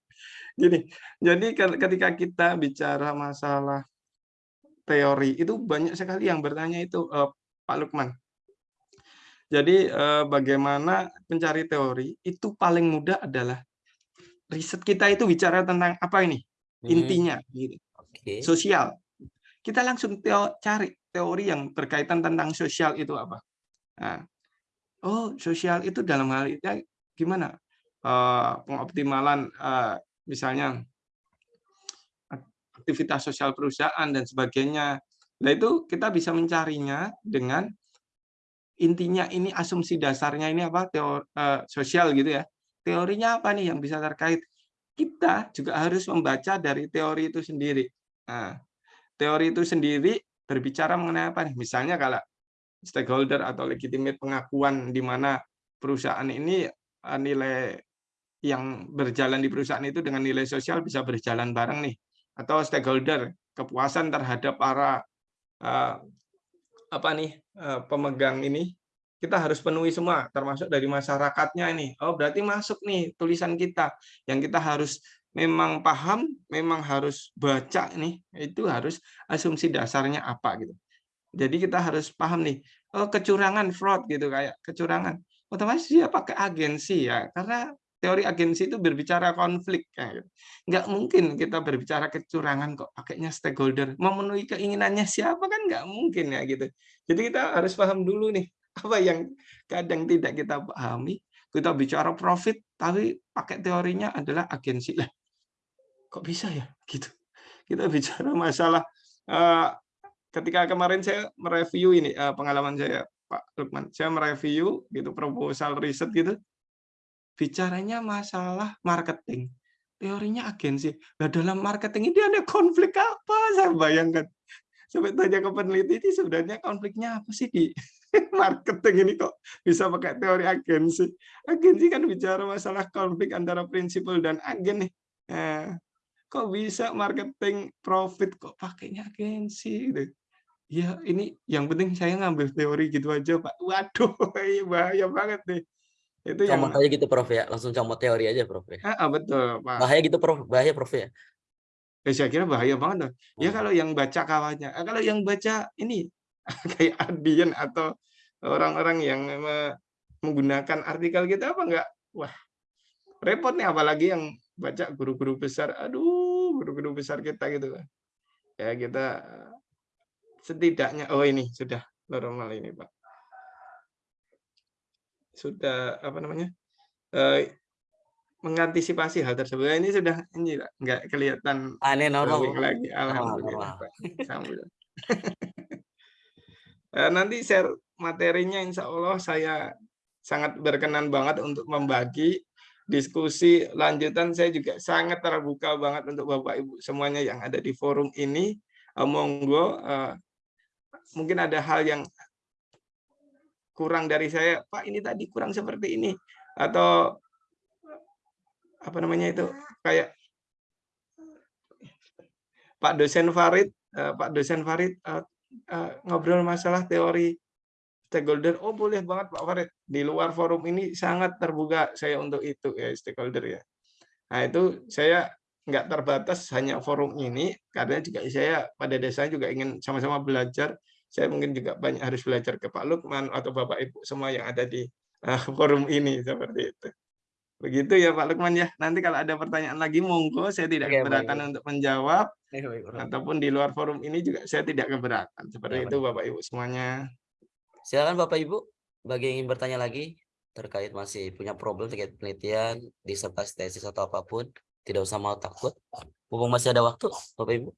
[laughs] Gini, jadi ke- ketika kita bicara masalah teori, itu banyak sekali yang bertanya itu, eh, Pak Lukman. Jadi eh, bagaimana pencari teori itu paling mudah adalah riset kita itu bicara tentang apa ini Hmm, intinya gitu. Oke. sosial. Kita langsung teo- cari teori yang berkaitan tentang sosial itu apa. Nah, oh sosial itu dalam hal itu gimana? Eh, pengoptimalan eh, misalnya aktivitas sosial perusahaan dan sebagainya. Nah itu kita bisa mencarinya dengan intinya ini asumsi dasarnya ini apa teori sosial gitu ya. Teorinya apa nih yang bisa terkait? Kita juga harus membaca dari teori itu sendiri. Nah, teori itu sendiri berbicara mengenai apa nih? Misalnya kalau stakeholder atau legitimate pengakuan di mana perusahaan ini eh, nilai yang berjalan di perusahaan itu dengan nilai sosial bisa berjalan bareng nih atau stakeholder kepuasan terhadap para eh, apa nih eh, pemegang ini kita harus penuhi semua termasuk dari masyarakatnya ini oh berarti masuk nih tulisan kita yang kita harus memang paham memang harus baca nih itu harus asumsi dasarnya apa gitu. Jadi kita harus paham nih oh kecurangan fraud gitu kayak kecurangan. Otomatis dia pakai agensi ya karena teori agensi itu berbicara konflik kayak gitu. nggak mungkin kita berbicara kecurangan kok pakainya stakeholder. Memenuhi keinginannya siapa kan nggak mungkin ya gitu. Jadi kita harus paham dulu nih apa yang kadang tidak kita pahami. Kita bicara profit tapi pakai teorinya adalah agensi lah kok bisa ya? [laughs] Gitu. Kita bicara masalah eh, ketika kemarin saya mereview ini eh, pengalaman saya Pak Lukman. Saya mereview gitu proposal riset gitu. Bicaranya masalah marketing. Teorinya agensi. Nah dalam marketing ini ada konflik apa? Saya bayangkan. Sampai tanya ke peneliti ini sebenarnya konfliknya apa sih di [laughs] marketing ini kok bisa pakai teori agensi? Agensi kan bicara masalah konflik antara prinsipal dan agen nih. Eh, kok bisa marketing profit kok pakainya agensi gitu ya ini yang penting saya ngambil teori gitu aja Pak. Waduh, [laughs] bahaya banget deh. Itu yang Comot aja gitu Prof ya, langsung comot teori aja Prof ya. Ah, betul Pak. Bahaya gitu Prof, bahaya Prof ya. Ya, saya kira bahaya banget dong. Ya Hmm. kalau yang baca kawannya, ah, kalau yang baca ini [laughs] kayak Adian atau orang-orang yang me- menggunakan artikel kita apa enggak? Wah, repot nih apalagi yang baca guru-guru besar. Aduh, guru-guru besar kita gitu. Ya kita setidaknya oh ini sudah normal ini, Pak. Sudah apa namanya? eh, mengantisipasi hal tersebut. Ini sudah ini nggak kelihatan Aneh normal. lagi. Alhamdulillah. normal. Pak. Alhamdulillah. [laughs] Eh, Nanti share materinya insya Allah saya sangat berkenan banget untuk membagi diskusi lanjutan. Saya juga sangat terbuka banget untuk Bapak Ibu semuanya yang ada di forum ini. Eh, Monggo eh, mungkin ada hal yang kurang dari saya, Pak ini tadi kurang seperti ini atau apa namanya itu kayak Pak dosen Farid, eh, Pak dosen Farid ngobrol masalah teori stakeholder. Oh boleh banget Pak Farid. Di luar forum ini sangat terbuka saya untuk itu ya stakeholder ya. Nah itu saya nggak terbatas hanya forum ini karena juga saya pada dasarnya juga ingin sama-sama belajar. Saya mungkin juga banyak harus belajar ke Pak Lukman atau Bapak Ibu semua yang ada di eh, forum ini seperti itu. Begitu ya Pak Lukman ya. Nanti kalau ada pertanyaan lagi monggo saya tidak Oke, keberatan baik. untuk menjawab Baik, baik, ataupun di luar forum ini juga saya tidak keberatan. Seperti Ya, itu Bapak Ibu semuanya. Silakan Bapak Ibu, bagi yang ingin bertanya lagi terkait masih punya problem terkait penelitian, disertasi tesis atau apa pun, tidak usah mau takut. Mumpung masih ada waktu, Bapak Ibu.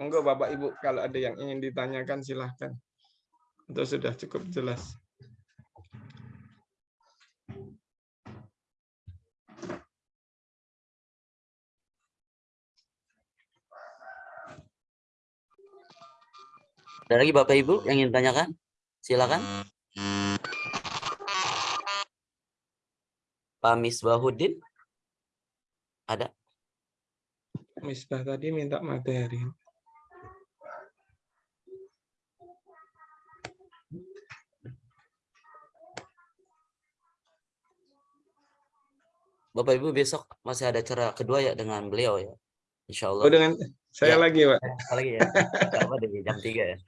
Monggo Bapak Ibu kalau ada yang ingin ditanyakan silahkan. Itu sudah cukup jelas. Ada lagi Bapak Ibu yang ingin tanyakan? Silakan. Pak Misbahudin? Ada? Misbah tadi minta materi. Bapak Ibu besok masih ada acara kedua ya dengan beliau ya. Insya Allah. Oh dengan saya Ya. lagi Pak. Apalagi ya. Nggak apa di jam 3 ya. [laughs]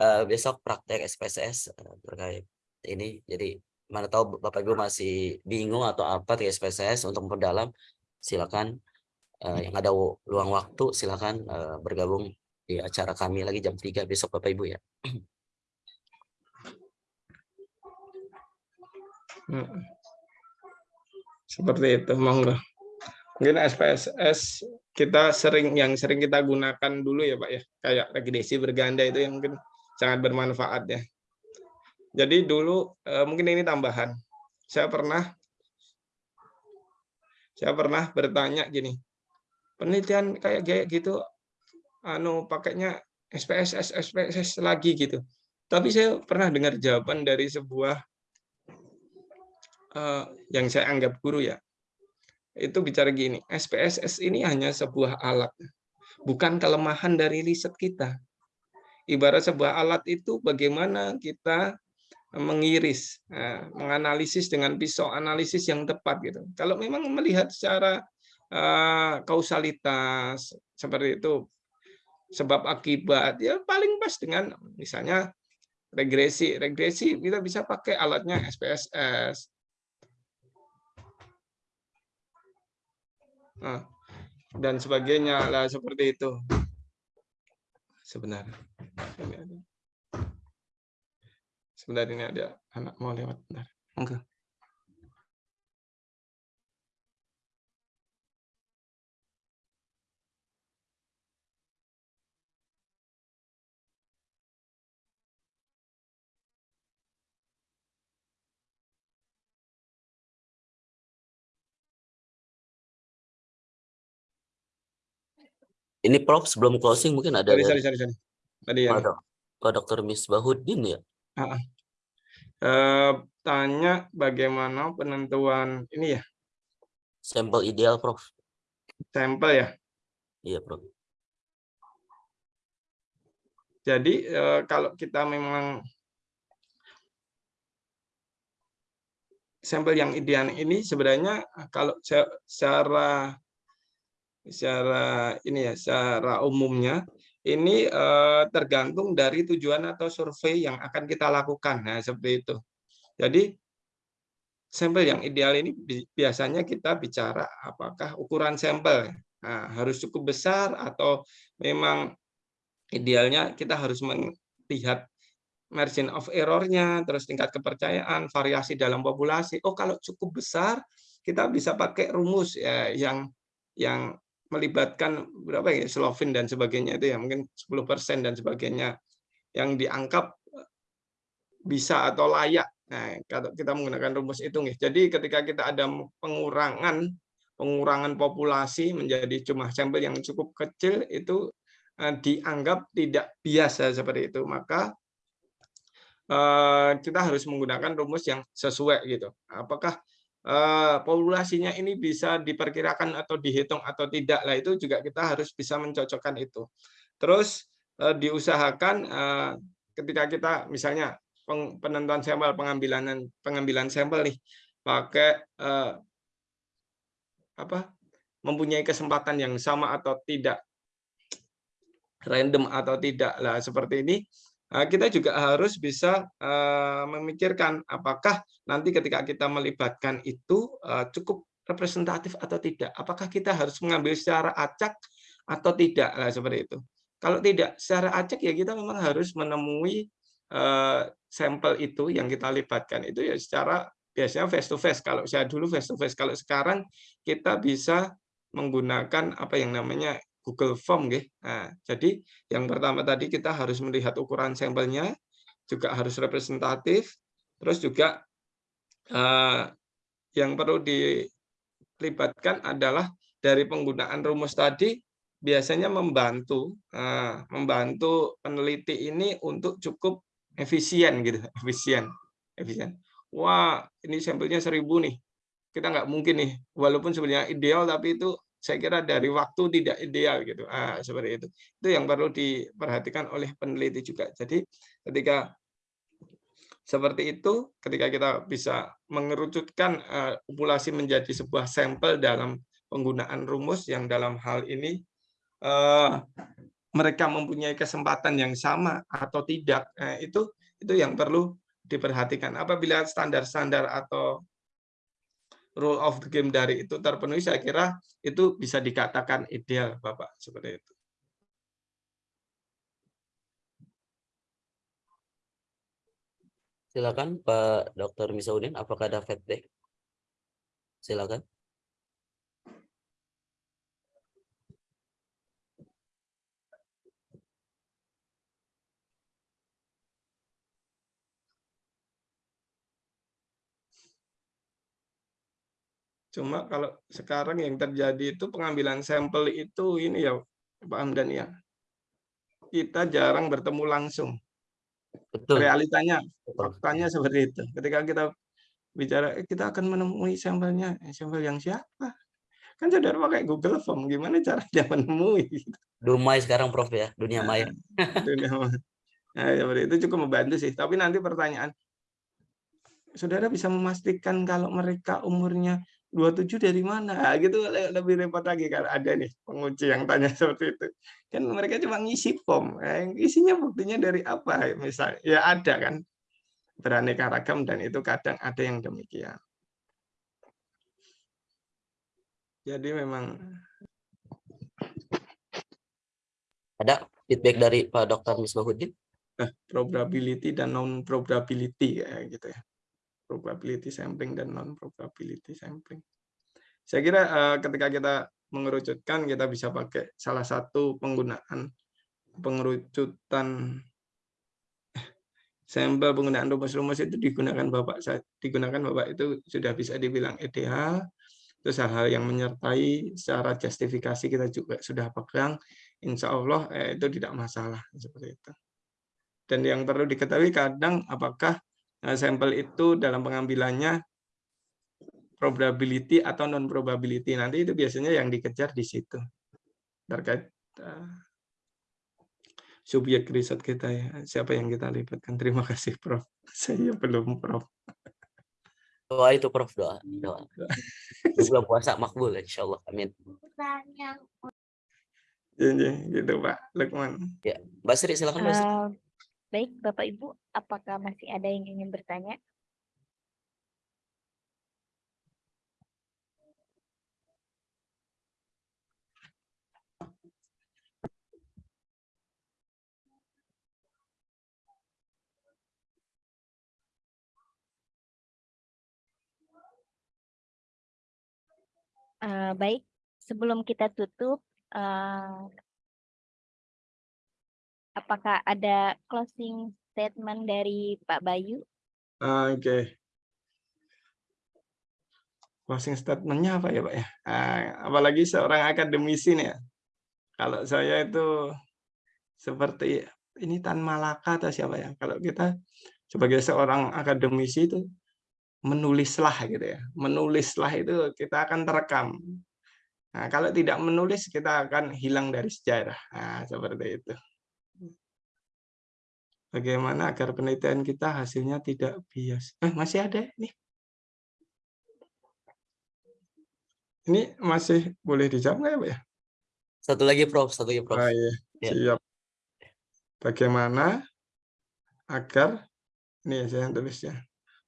Eh, besok praktek SPSS eh, terkait ini. Jadi mana tahu Bapak Ibu masih bingung atau apa terkait SPSS untuk memperdalam silakan eh, yang ada luang waktu silakan eh, bergabung di acara kami lagi jam 3 besok Bapak Ibu ya. Mm. Seperti itu, monggo. Mungkin SPSS kita sering yang sering kita gunakan dulu ya Pak ya, kayak regresi berganda itu yang mungkin sangat bermanfaat ya. Jadi dulu eh, mungkin ini tambahan. Saya pernah saya pernah bertanya gini. Penelitian kayak kayak gitu anu pakainya SPSS SPSS lagi gitu. Tapi saya pernah dengar jawaban dari sebuah yang saya anggap guru ya, itu bicara gini, SPSS ini hanya sebuah alat, bukan kelemahan dari riset kita. Ibarat sebuah alat itu bagaimana kita mengiris, eh, menganalisis dengan pisau analisis yang tepat gitu. Kalau memang melihat secara eh, kausalitas seperti itu, sebab akibat ya paling pas dengan misalnya regresi. Regresi kita bisa pakai alatnya SPSS. Nah, dan sebagainya lah seperti itu. Sebenarnya. Sebentar ini ada anak mau lewat. Bentar. Enggak. Ini Prof sebelum closing mungkin ada Sorry, sorry, sorry, sorry. Tadi yang Pak Dr. Misbahuddin ya. eh, tanya bagaimana penentuan ini ya, Sampel ideal Prof. sampel ya. Iya Prof. Jadi eh, kalau kita memang sampel yang ideal ini sebenarnya kalau se- secara secara ini ya secara umumnya ini eh, tergantung dari tujuan atau survei yang akan kita lakukan. Nah, seperti itu. Jadi sampel yang ideal ini bi- biasanya kita bicara apakah ukuran sampel nah, harus cukup besar atau memang idealnya kita harus melihat margin of error-nya, terus tingkat kepercayaan, variasi dalam populasi. Oh, kalau cukup besar, kita bisa pakai rumus ya yang yang melibatkan berapa ya, Slovin dan sebagainya itu ya, mungkin 10% dan sebagainya yang dianggap bisa atau layak. Nah, kalau kita menggunakan rumus itu nih. Jadi ketika kita ada pengurangan pengurangan populasi menjadi jumlah sampel yang cukup kecil itu eh, dianggap tidak biasa seperti itu. Maka eh, kita harus menggunakan rumus yang sesuai gitu. Apakah eh, populasinya ini bisa diperkirakan atau dihitung atau tidak lah itu juga kita harus bisa mencocokkan itu. Terus eh, diusahakan eh, ketika kita misalnya penentuan sampel pengambilan pengambilan sampel nih pakai eh, apa mempunyai kesempatan yang sama atau tidak random atau tidak lah seperti ini eh, kita juga harus bisa eh, memikirkan apakah nanti ketika kita melibatkan itu eh, cukup representatif atau tidak. Apakah kita harus mengambil secara acak atau tidak? Lah seperti itu. Kalau tidak secara acak ya kita memang harus menemui eh, sampel itu yang kita libatkan. Itu ya secara biasanya face to face kalau saya dulu face to face kalau sekarang kita bisa menggunakan apa yang namanya Google Form. Nah, jadi yang pertama tadi kita harus melihat ukuran sampelnya juga harus representatif terus juga eh, yang perlu dilibatkan adalah dari penggunaan rumus tadi biasanya membantu eh, membantu peneliti ini untuk cukup efisien gitu [laughs] efisien efisien wah ini sampelnya seribu nih kita nggak mungkin nih walaupun sebenarnya ideal tapi itu saya kira dari waktu tidak ideal gitu. Ah, seperti itu. Itu yang perlu diperhatikan oleh peneliti juga. Jadi ketika seperti itu ketika kita bisa mengerucutkan eh, populasi menjadi sebuah sampel dalam penggunaan rumus yang dalam hal ini eh, mereka mempunyai kesempatan yang sama atau tidak. Eh, itu itu yang perlu diperhatikan. Apabila standar-standar atau rule of the game dari itu terpenuhi saya kira itu bisa dikatakan ideal Bapak seperti itu Silakan Pak Dr. Misaudin, apakah ada feedback? Silakan. Cuma kalau sekarang yang terjadi itu pengambilan sampel itu ini ya Pak Hamdan ya. Kita jarang bertemu langsung. Betul. Realitanya, faktanya seperti itu. Ketika kita bicara, eh, kita akan menemui sampelnya. Eh, Sampel yang siapa? Kan saudara pakai Google Form, gimana caranya [laughs] menemui? Dumai sekarang Prof ya, dunia maya. [laughs] Dunia maya. Nah, seperti itu cukup membantu sih. Tapi nanti pertanyaan, saudara bisa memastikan kalau mereka umurnya 27 dari mana? Nah, gitu le- lebih repot lagi kan ada nih penguji yang tanya [laughs] seperti itu. Kan mereka cuma ngisi form. Eh, isinya buktinya dari apa? Misalnya ya ada kan beraneka ragam dan itu kadang ada yang demikian. Jadi memang Ada feedback dari Pak Dr. Misbahuddin? eh, probability dan non probability kayak gitu ya. Probability sampling dan non probability sampling. Saya kira eh, ketika kita mengerucutkan kita bisa pakai salah satu penggunaan pengerucutan eh, sampel penggunaan rumus-rumus itu digunakan Bapak digunakan Bapak itu sudah bisa dibilang ideal Terus hal-hal yang menyertai secara justifikasi kita juga sudah pegang, insya Allah eh, itu tidak masalah seperti itu. Dan yang perlu diketahui kadang apakah eh, sampel itu dalam pengambilannya probability atau non probability nanti itu biasanya yang dikejar di situ terkait uh, subjek riset kita ya. Siapa yang kita libatkan terima kasih Prof. [laughs] Saya belum Prof. Doa itu Prof. Doa doa. [laughs] Bulan puasa makbul insya Allah amin ya, ya, gitu Pak Lukman. Ya Mbak Sri silakan Mbak Sri. Uh, baik Bapak Ibu apakah masih ada yang ingin bertanya? Uh, baik, sebelum kita tutup, uh, apakah ada closing statement dari Pak Bayu? Oke. Okay. Closing statementnya apa ya Pak ya? Uh, apalagi seorang akademisi nih ya. Kalau saya itu seperti ini Tan Malaka atau siapa ya? Kalau kita sebagai seorang akademisi itu menulislah gitu ya. Menulislah itu kita akan terekam. Nah, kalau tidak menulis kita akan hilang dari sejarah. Nah, seperti itu. Bagaimana agar penelitian kita hasilnya tidak bias? Eh, masih ada nih. Ini masih boleh dijawab nggak ya, Pak ya? Satu lagi, Prof. Satu lagi, Prof. Oh, iya. Ya. Siap. Bagaimana agar ini saya tulisnya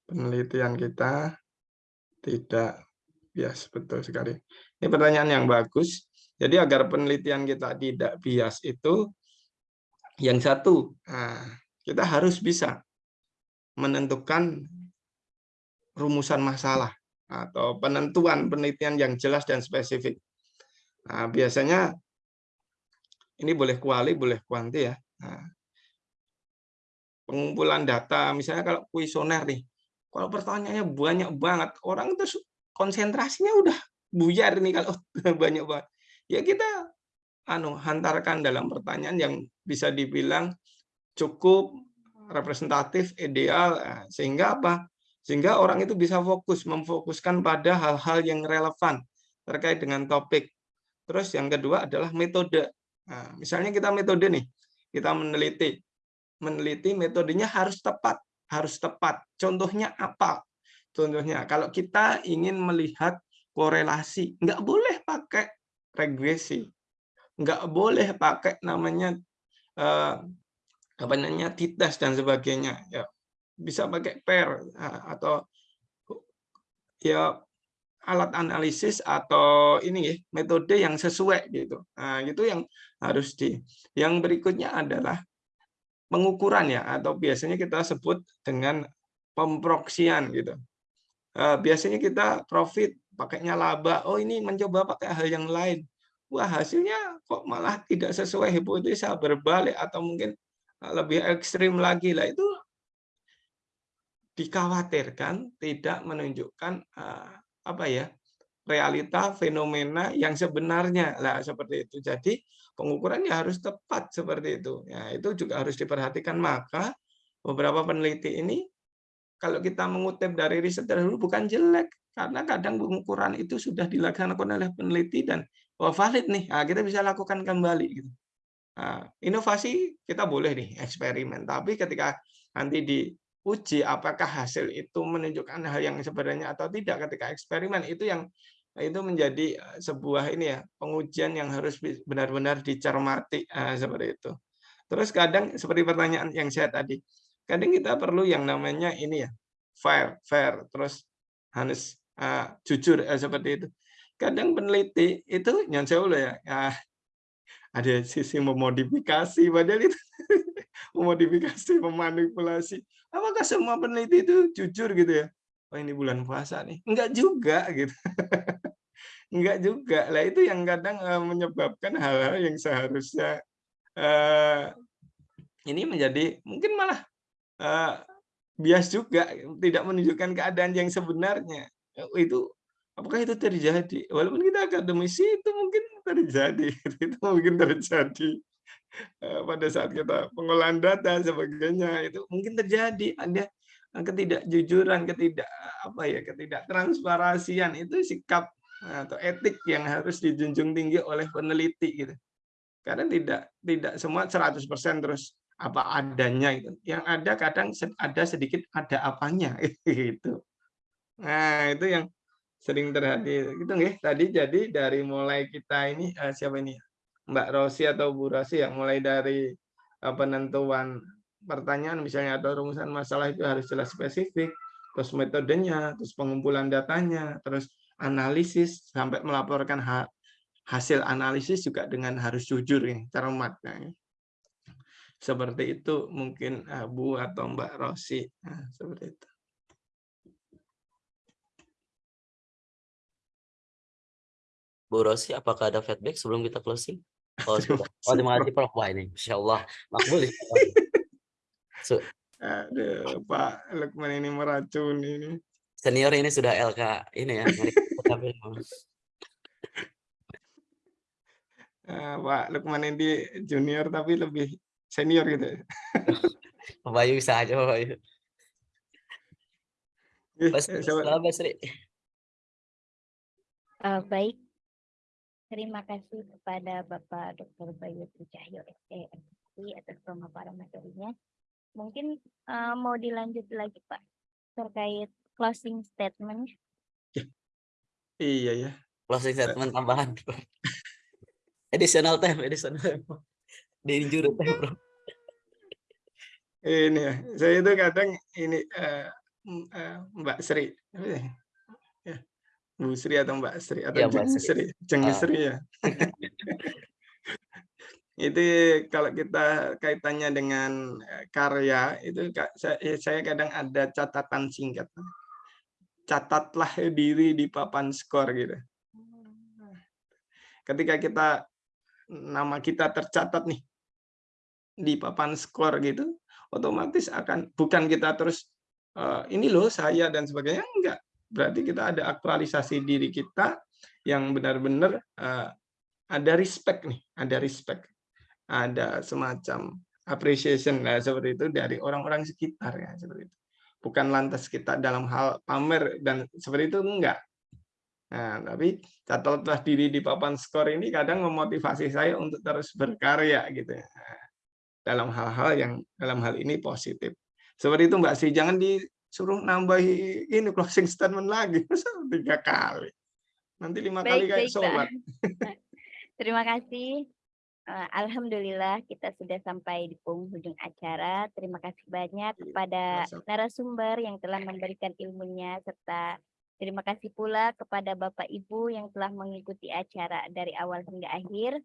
penelitian kita tidak bias betul sekali. Ini pertanyaan yang bagus. Jadi agar penelitian kita tidak bias itu yang satu, nah, kita harus bisa menentukan rumusan masalah atau penentuan penelitian yang jelas dan spesifik. Nah, biasanya ini boleh kuali, boleh kuanti ya. Nah, pengumpulan data, misalnya kalau kuesioner nih, kalau pertanyaannya banyak banget, orang itu konsentrasinya udah buyar nih kalau [laughs] banyak banget. Ya kita anu hantarkan dalam pertanyaan yang bisa dibilang cukup representatif, ideal, eh, sehingga apa? Sehingga orang itu bisa fokus, memfokuskan pada hal-hal yang relevan terkait dengan topik. Terus yang kedua adalah metode. Nah, misalnya kita metode nih, kita meneliti. Meneliti metodenya harus tepat harus tepat. Contohnya apa? Contohnya, kalau kita ingin melihat korelasi, nggak boleh pakai regresi, nggak boleh pakai namanya eh, apa namanya titas dan sebagainya. Ya, bisa pakai pair eh, atau ya alat analisis atau ini ya metode yang sesuai gitu. Nah, itu yang harus di. Yang berikutnya adalah pengukuran ya atau biasanya kita sebut dengan pemproksian gitu. Eh, biasanya kita profit pakainya laba. Oh ini mencoba pakai hal yang lain. Wah hasilnya kok malah tidak sesuai hipotesa berbalik atau mungkin lebih ekstrim lagi lah itu dikhawatirkan tidak menunjukkan uh, apa ya realita fenomena yang sebenarnya lah seperti itu. Jadi pengukurannya harus tepat seperti itu. Ya, itu juga harus diperhatikan. Maka beberapa peneliti ini kalau kita mengutip dari riset dahulu bukan jelek karena kadang pengukuran itu sudah dilaksanakan oleh peneliti dan oh, valid nih. Nah, kita bisa lakukan kembali gitu. Nah, inovasi kita boleh nih eksperimen, tapi ketika nanti diuji apakah hasil itu menunjukkan hal yang sebenarnya atau tidak ketika eksperimen itu yang itu menjadi eh, sebuah ini ya pengujian yang harus benar-benar dicermati nah, seperti itu. Terus kadang seperti pertanyaan yang saya tadi, kadang kita perlu yang namanya ini ya fair, fair, terus harus uh, jujur uh, seperti itu. Kadang peneliti itu saya ya, ya ada sisi memodifikasi padahal itu [laughs] memodifikasi, memanipulasi. Apakah semua peneliti itu jujur gitu ya? oh ini bulan puasa nih. Enggak juga gitu. [laughs] Enggak juga. Lah itu yang kadang uh, menyebabkan hal-hal yang seharusnya uh, ini menjadi mungkin malah uh, bias juga tidak menunjukkan keadaan yang sebenarnya. Itu apakah itu terjadi? Walaupun kita akademisi itu mungkin terjadi, [laughs] itu mungkin terjadi Eh, pada saat kita pengolahan data sebagainya itu mungkin terjadi ada ketidakjujuran, ketidak apa ya, ketidaktransparasian itu sikap atau etik yang harus dijunjung tinggi oleh peneliti gitu. Karena tidak tidak semua 100% terus apa adanya itu. Yang ada kadang ada sedikit ada apanya [laughs] gitu. Nah, itu yang sering terjadi. Gitu nggih. Tadi jadi dari mulai kita ini uh, siapa ini? Mbak Rosi atau Bu Rosi yang mulai dari uh, penentuan pertanyaan misalnya atau rumusan masalah itu harus jelas spesifik, terus metodenya, terus pengumpulan datanya, terus analisis sampai melaporkan ha hasil analisis juga dengan harus jujur ya, cermatnya. Seperti itu mungkin uh, Bu atau Mbak Rosi. Nah, seperti itu. Bu Rosi, apakah ada feedback sebelum kita closing? Oh, [laughs] sudah. Oh, terima kasih Prof. Wah ini, Masya Allah. Makbul. [laughs] So, Aduh, Pak Lukman ini meracuni ini. senior ini sudah LK ini ya. Tapi Eh, Pak Lukman ini junior tapi lebih senior gitu. [laughs] Pak Bayu bisa aja Pak Bayu. Ih, Mas, eh, coba- selamat Sri. Eh, baik, terima kasih kepada Bapak Dr. Bayu Cahyo SPMC atas pemaparan materinya. Mungkin eh, mau dilanjut lagi Pak terkait closing statement. Iya ya. Closing statement tambahan. [laughs] additional time, additional time. Di injury time, bro. Ini ya. Saya itu kadang ini eh, eh, Mbak Sri. Ya? Ya. Bu Sri atau Mbak Sri atau Mbak Jeng Sri. Jeng Ah. Sri ya. [laughs] itu kalau kita kaitannya dengan eh, karya itu saya, saya kadang ada catatan singkat. Catatlah diri di papan skor gitu. Ketika kita nama kita tercatat nih di papan skor gitu, otomatis akan bukan kita terus eh, ini loh saya dan sebagainya enggak. Berarti kita ada aktualisasi diri kita yang benar-benar eh, ada respect nih, ada respect ada semacam appreciation lah seperti itu dari orang-orang sekitar ya seperti itu. Bukan lantas kita dalam hal pamer dan seperti itu enggak. Nah, tapi catatlah diri di papan skor ini kadang memotivasi saya untuk terus berkarya gitu ya. Dalam hal-hal yang dalam hal ini positif. Seperti itu Mbak Sri, jangan disuruh nambahi ini closing statement lagi [laughs] tiga kali. Nanti lima kali Baik, kayak baik, Pak. sholat. [laughs] Terima kasih. Eh, Alhamdulillah kita sudah sampai di penghujung acara. Terima kasih banyak kepada sama-sama. narasumber yang telah memberikan ilmunya serta terima kasih pula kepada Bapak Ibu yang telah mengikuti acara dari awal hingga akhir.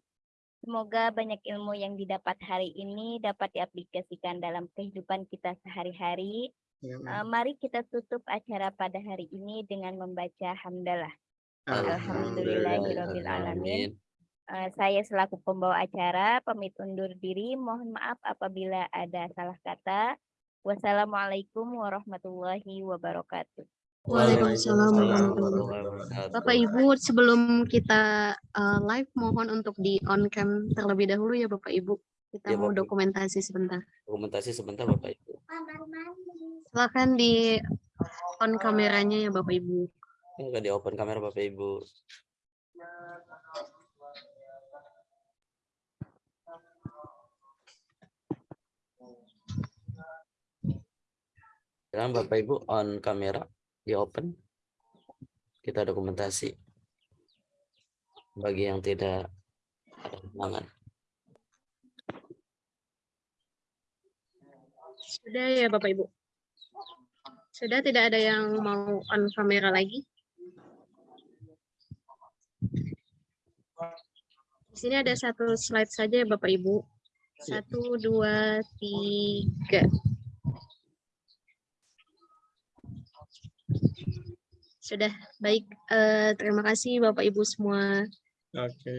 Semoga banyak ilmu yang didapat hari ini dapat diaplikasikan dalam kehidupan kita sehari-hari. Ya, Eh, mari kita tutup acara pada hari ini dengan membaca hamdalah. Alhamdulillahirabbil alamin. Eh, saya selaku pembawa acara pamit undur diri. Mohon maaf apabila ada salah kata. Wassalamualaikum warahmatullahi wabarakatuh. Waalaikumsalam warahmatullahi wabarakatuh. Bapak Ibu, sebelum kita uh, live, mohon untuk di on cam terlebih dahulu ya Bapak Ibu. Kita Ya, mau Bapak. dokumentasi sebentar. Dokumentasi sebentar Bapak Ibu. Silakan di on kameranya ya Bapak Ibu. Ini di open kamera Bapak Ibu. Silakan Bapak Ibu on kamera di open. Kita dokumentasi. Bagi yang tidak ada halangan. Sudah ya Bapak Ibu. Sudah tidak ada yang mau on kamera lagi. Di sini ada satu slide saja ya Bapak Ibu. Satu, dua, tiga. Sudah, baik. Eh, terima kasih Bapak Ibu semua. Oke.